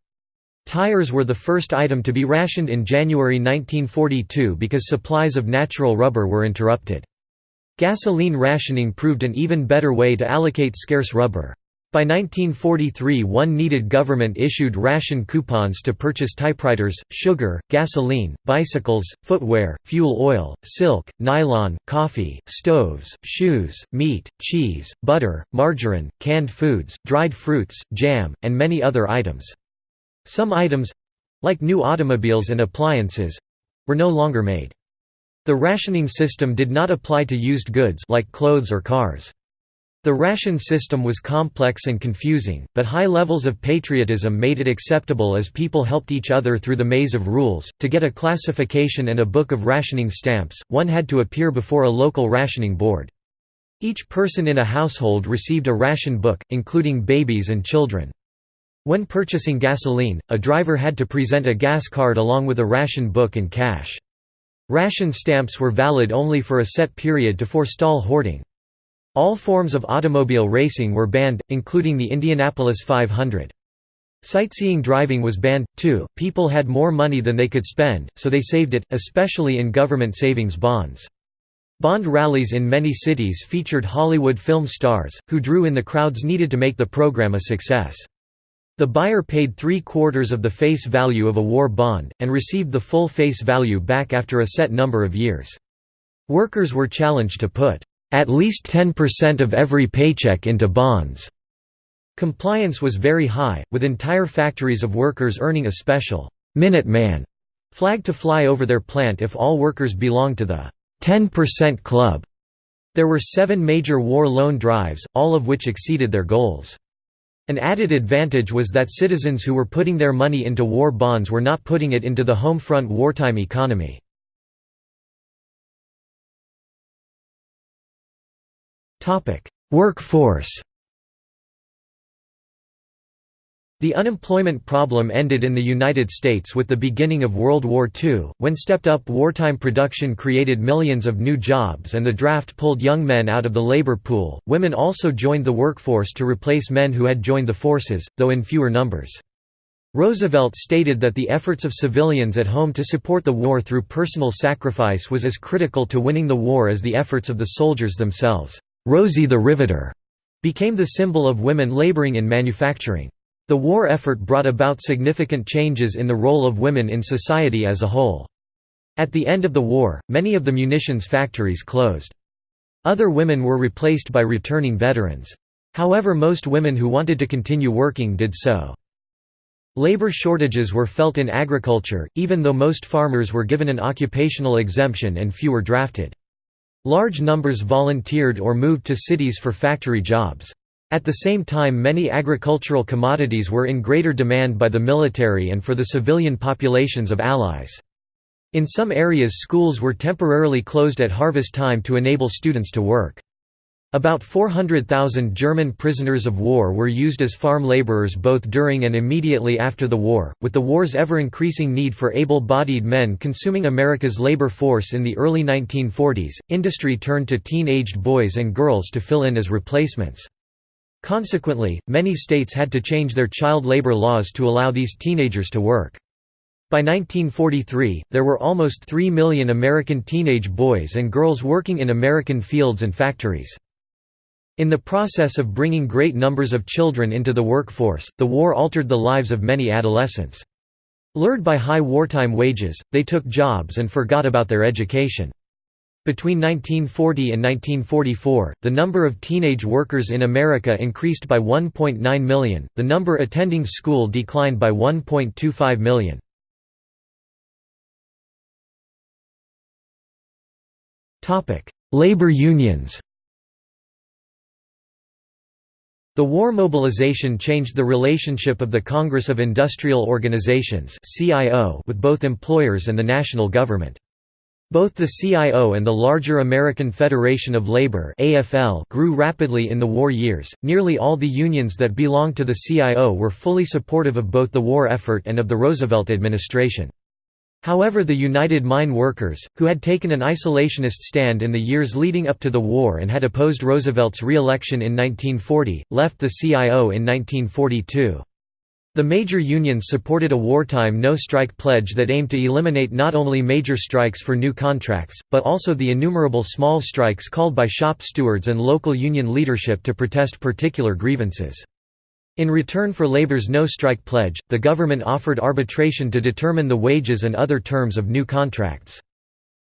Tires were the first item to be rationed in January 1942 because supplies of natural rubber were interrupted. Gasoline rationing proved an even better way to allocate scarce rubber. By 1943 one needed government-issued ration coupons to purchase typewriters, sugar, gasoline, bicycles, footwear, fuel oil, silk, nylon, coffee, stoves, shoes, meat, cheese, butter, margarine, canned foods, dried fruits, jam, and many other items. Some items—like new automobiles and appliances—were no longer made. The rationing system did not apply to used goods like clothes or cars. The ration system was complex and confusing, but high levels of patriotism made it acceptable as people helped each other through the maze of rules. To get a classification and a book of rationing stamps, one had to appear before a local rationing board. Each person in a household received a ration book, including babies and children. When purchasing gasoline, a driver had to present a gas card along with a ration book and cash. Ration stamps were valid only for a set period to forestall hoarding. All forms of automobile racing were banned, including the Indianapolis 500. Sightseeing driving was banned, too. People had more money than they could spend, so they saved it, especially in government savings bonds. Bond rallies in many cities featured Hollywood film stars, who drew in the crowds needed to make the program a success. The buyer paid three-quarters of the face value of a war bond, and received the full face value back after a set number of years. Workers were challenged to put at least 10% of every paycheck into bonds. Compliance was very high, with entire factories of workers earning a special Minuteman flag to fly over their plant if all workers belonged to the 10% Club. There were seven major war loan drives, all of which exceeded their goals. An added advantage was that citizens who were putting their money into war bonds were not putting it into the home front wartime economy. Workforce The unemployment problem ended in the United States with the beginning of World War II, when stepped-up wartime production created millions of new jobs and the draft pulled young men out of the labor pool. Women also joined the workforce to replace men who had joined the forces, though in fewer numbers. Roosevelt stated that the efforts of civilians at home to support the war through personal sacrifice was as critical to winning the war as the efforts of the soldiers themselves. Rosie the Riveter became the symbol of women laboring in manufacturing. The war effort brought about significant changes in the role of women in society as a whole. At the end of the war, many of the munitions factories closed. Other women were replaced by returning veterans. However most women who wanted to continue working did so. Labor shortages were felt in agriculture, even though most farmers were given an occupational exemption and few were drafted. Large numbers volunteered or moved to cities for factory jobs. At the same time many agricultural commodities were in greater demand by the military and for the civilian populations of Allies. In some areas schools were temporarily closed at harvest time to enable students to work. About 400,000 German prisoners of war were used as farm laborers both during and immediately after the war, with the war's ever-increasing need for able-bodied men consuming America's labor force in the early 1940s, industry turned to teen-aged boys and girls to fill in as replacements. Consequently, many states had to change their child labor laws to allow these teenagers to work. By 1943, there were almost 3 million American teenage boys and girls working in American fields and factories. In the process of bringing great numbers of children into the workforce, the war altered the lives of many adolescents. Lured by high wartime wages, they took jobs and forgot about their education. Between 1940 and 1944, the number of teenage workers in America increased by 1.9 million, the number attending school declined by 1.25 million. Labor unions The war mobilization changed the relationship of the Congress of Industrial Organizations with both employers and the national government. Both the CIO and the larger American Federation of Labor grew rapidly in the war years. Nearly all the unions that belonged to the CIO were fully supportive of both the war effort and of the Roosevelt administration. However the United Mine Workers, who had taken an isolationist stand in the years leading up to the war and had opposed Roosevelt's re-election in 1940, left the CIO in 1942. The major unions supported a wartime no-strike pledge that aimed to eliminate not only major strikes for new contracts, but also the innumerable small strikes called by shop stewards and local union leadership to protest particular grievances. In return for labor's no-strike pledge, the government offered arbitration to determine the wages and other terms of new contracts.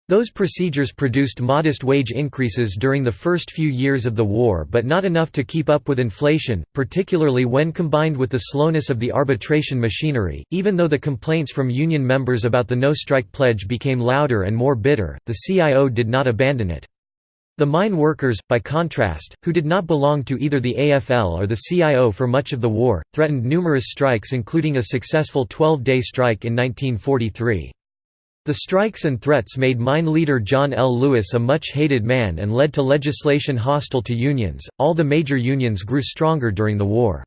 Those procedures produced modest wage increases during the first few years of the war but not enough to keep up with inflation, particularly when combined with the slowness of the arbitration machinery. Even though the complaints from union members about the no-strike pledge became louder and more bitter, the CIO did not abandon it. The mine workers, by contrast, who did not belong to either the AFL or the CIO for much of the war, threatened numerous strikes including a successful 12-day strike in 1943. The strikes and threats made mine leader John L. Lewis a much hated man and led to legislation hostile to unions. All the major unions grew stronger during the war.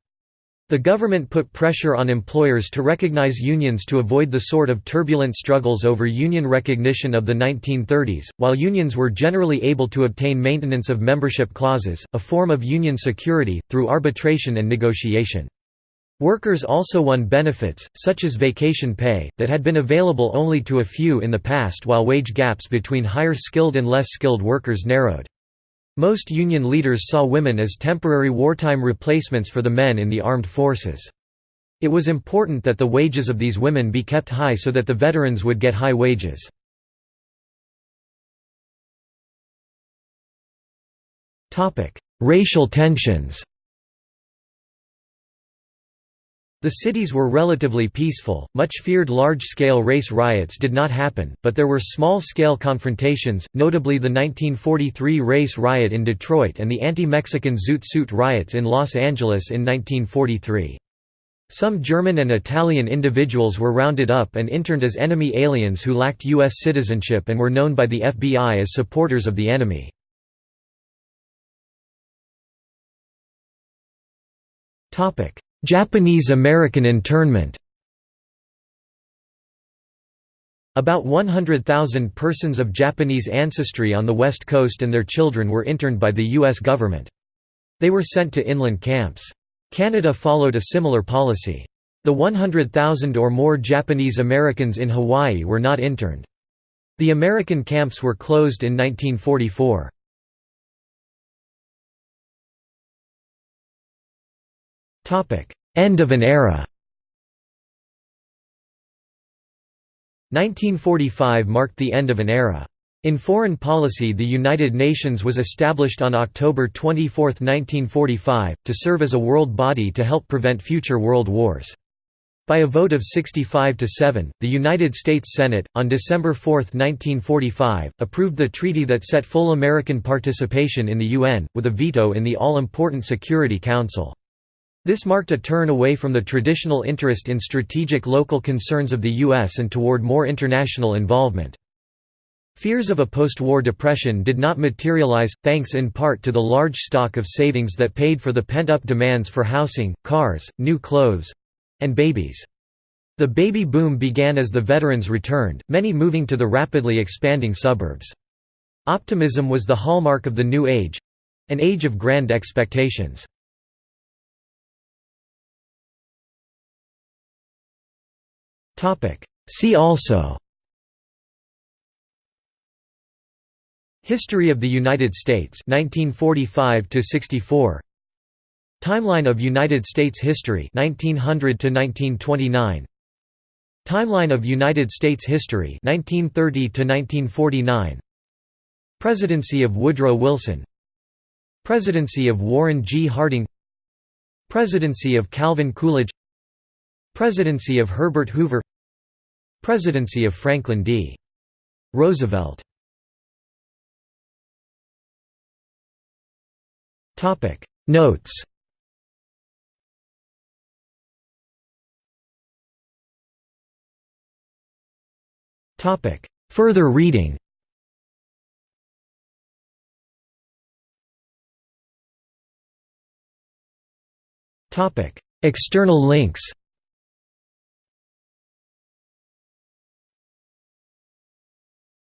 The government put pressure on employers to recognize unions to avoid the sort of turbulent struggles over union recognition of the 1930s, while unions were generally able to obtain maintenance of membership clauses, a form of union security, through arbitration and negotiation. Workers also won benefits, such as vacation pay, that had been available only to a few in the past while wage gaps between higher skilled and less skilled workers narrowed. Most union leaders saw women as temporary wartime replacements for the men in the armed forces. It was important that the wages of these women be kept high so that the veterans would get high wages. Racial tensions The cities were relatively peaceful, much feared large-scale race riots did not happen, but there were small-scale confrontations, notably the 1943 race riot in Detroit and the anti-Mexican Zoot Suit riots in Los Angeles in 1943. Some German and Italian individuals were rounded up and interned as enemy aliens who lacked U.S. citizenship and were known by the FBI as supporters of the enemy. Topic: Japanese-American internment About 100,000 persons of Japanese ancestry on the West Coast and their children were interned by the U.S. government. They were sent to inland camps. Canada followed a similar policy. The 100,000 or more Japanese Americans in Hawaii were not interned. The American camps were closed in 1944. End of an era 1945 marked the end of an era. In foreign policy the United Nations was established on October 24, 1945, to serve as a world body to help prevent future world wars. By a vote of 65 to 7, the United States Senate, on December 4, 1945, approved the treaty that set full American participation in the UN, with a veto in the all-important Security Council. This marked a turn away from the traditional interest in strategic local concerns of the U.S. and toward more international involvement. Fears of a post-war depression did not materialize, thanks in part to the large stock of savings that paid for the pent-up demands for housing, cars, new clothes—and babies. The baby boom began as the veterans returned, many moving to the rapidly expanding suburbs. Optimism was the hallmark of the New Age—an age of grand expectations. See also. History of the United States 1945 to 64 Timeline of United States history 1900 to 1929 Timeline of United States history 1930 to 1949 Presidency of Woodrow Wilson. Presidency of Warren G. Harding. Presidency of Calvin Coolidge Presidency of Herbert Hoover. Presidency of Franklin D. Roosevelt. Notes. Further reading. Topic. External links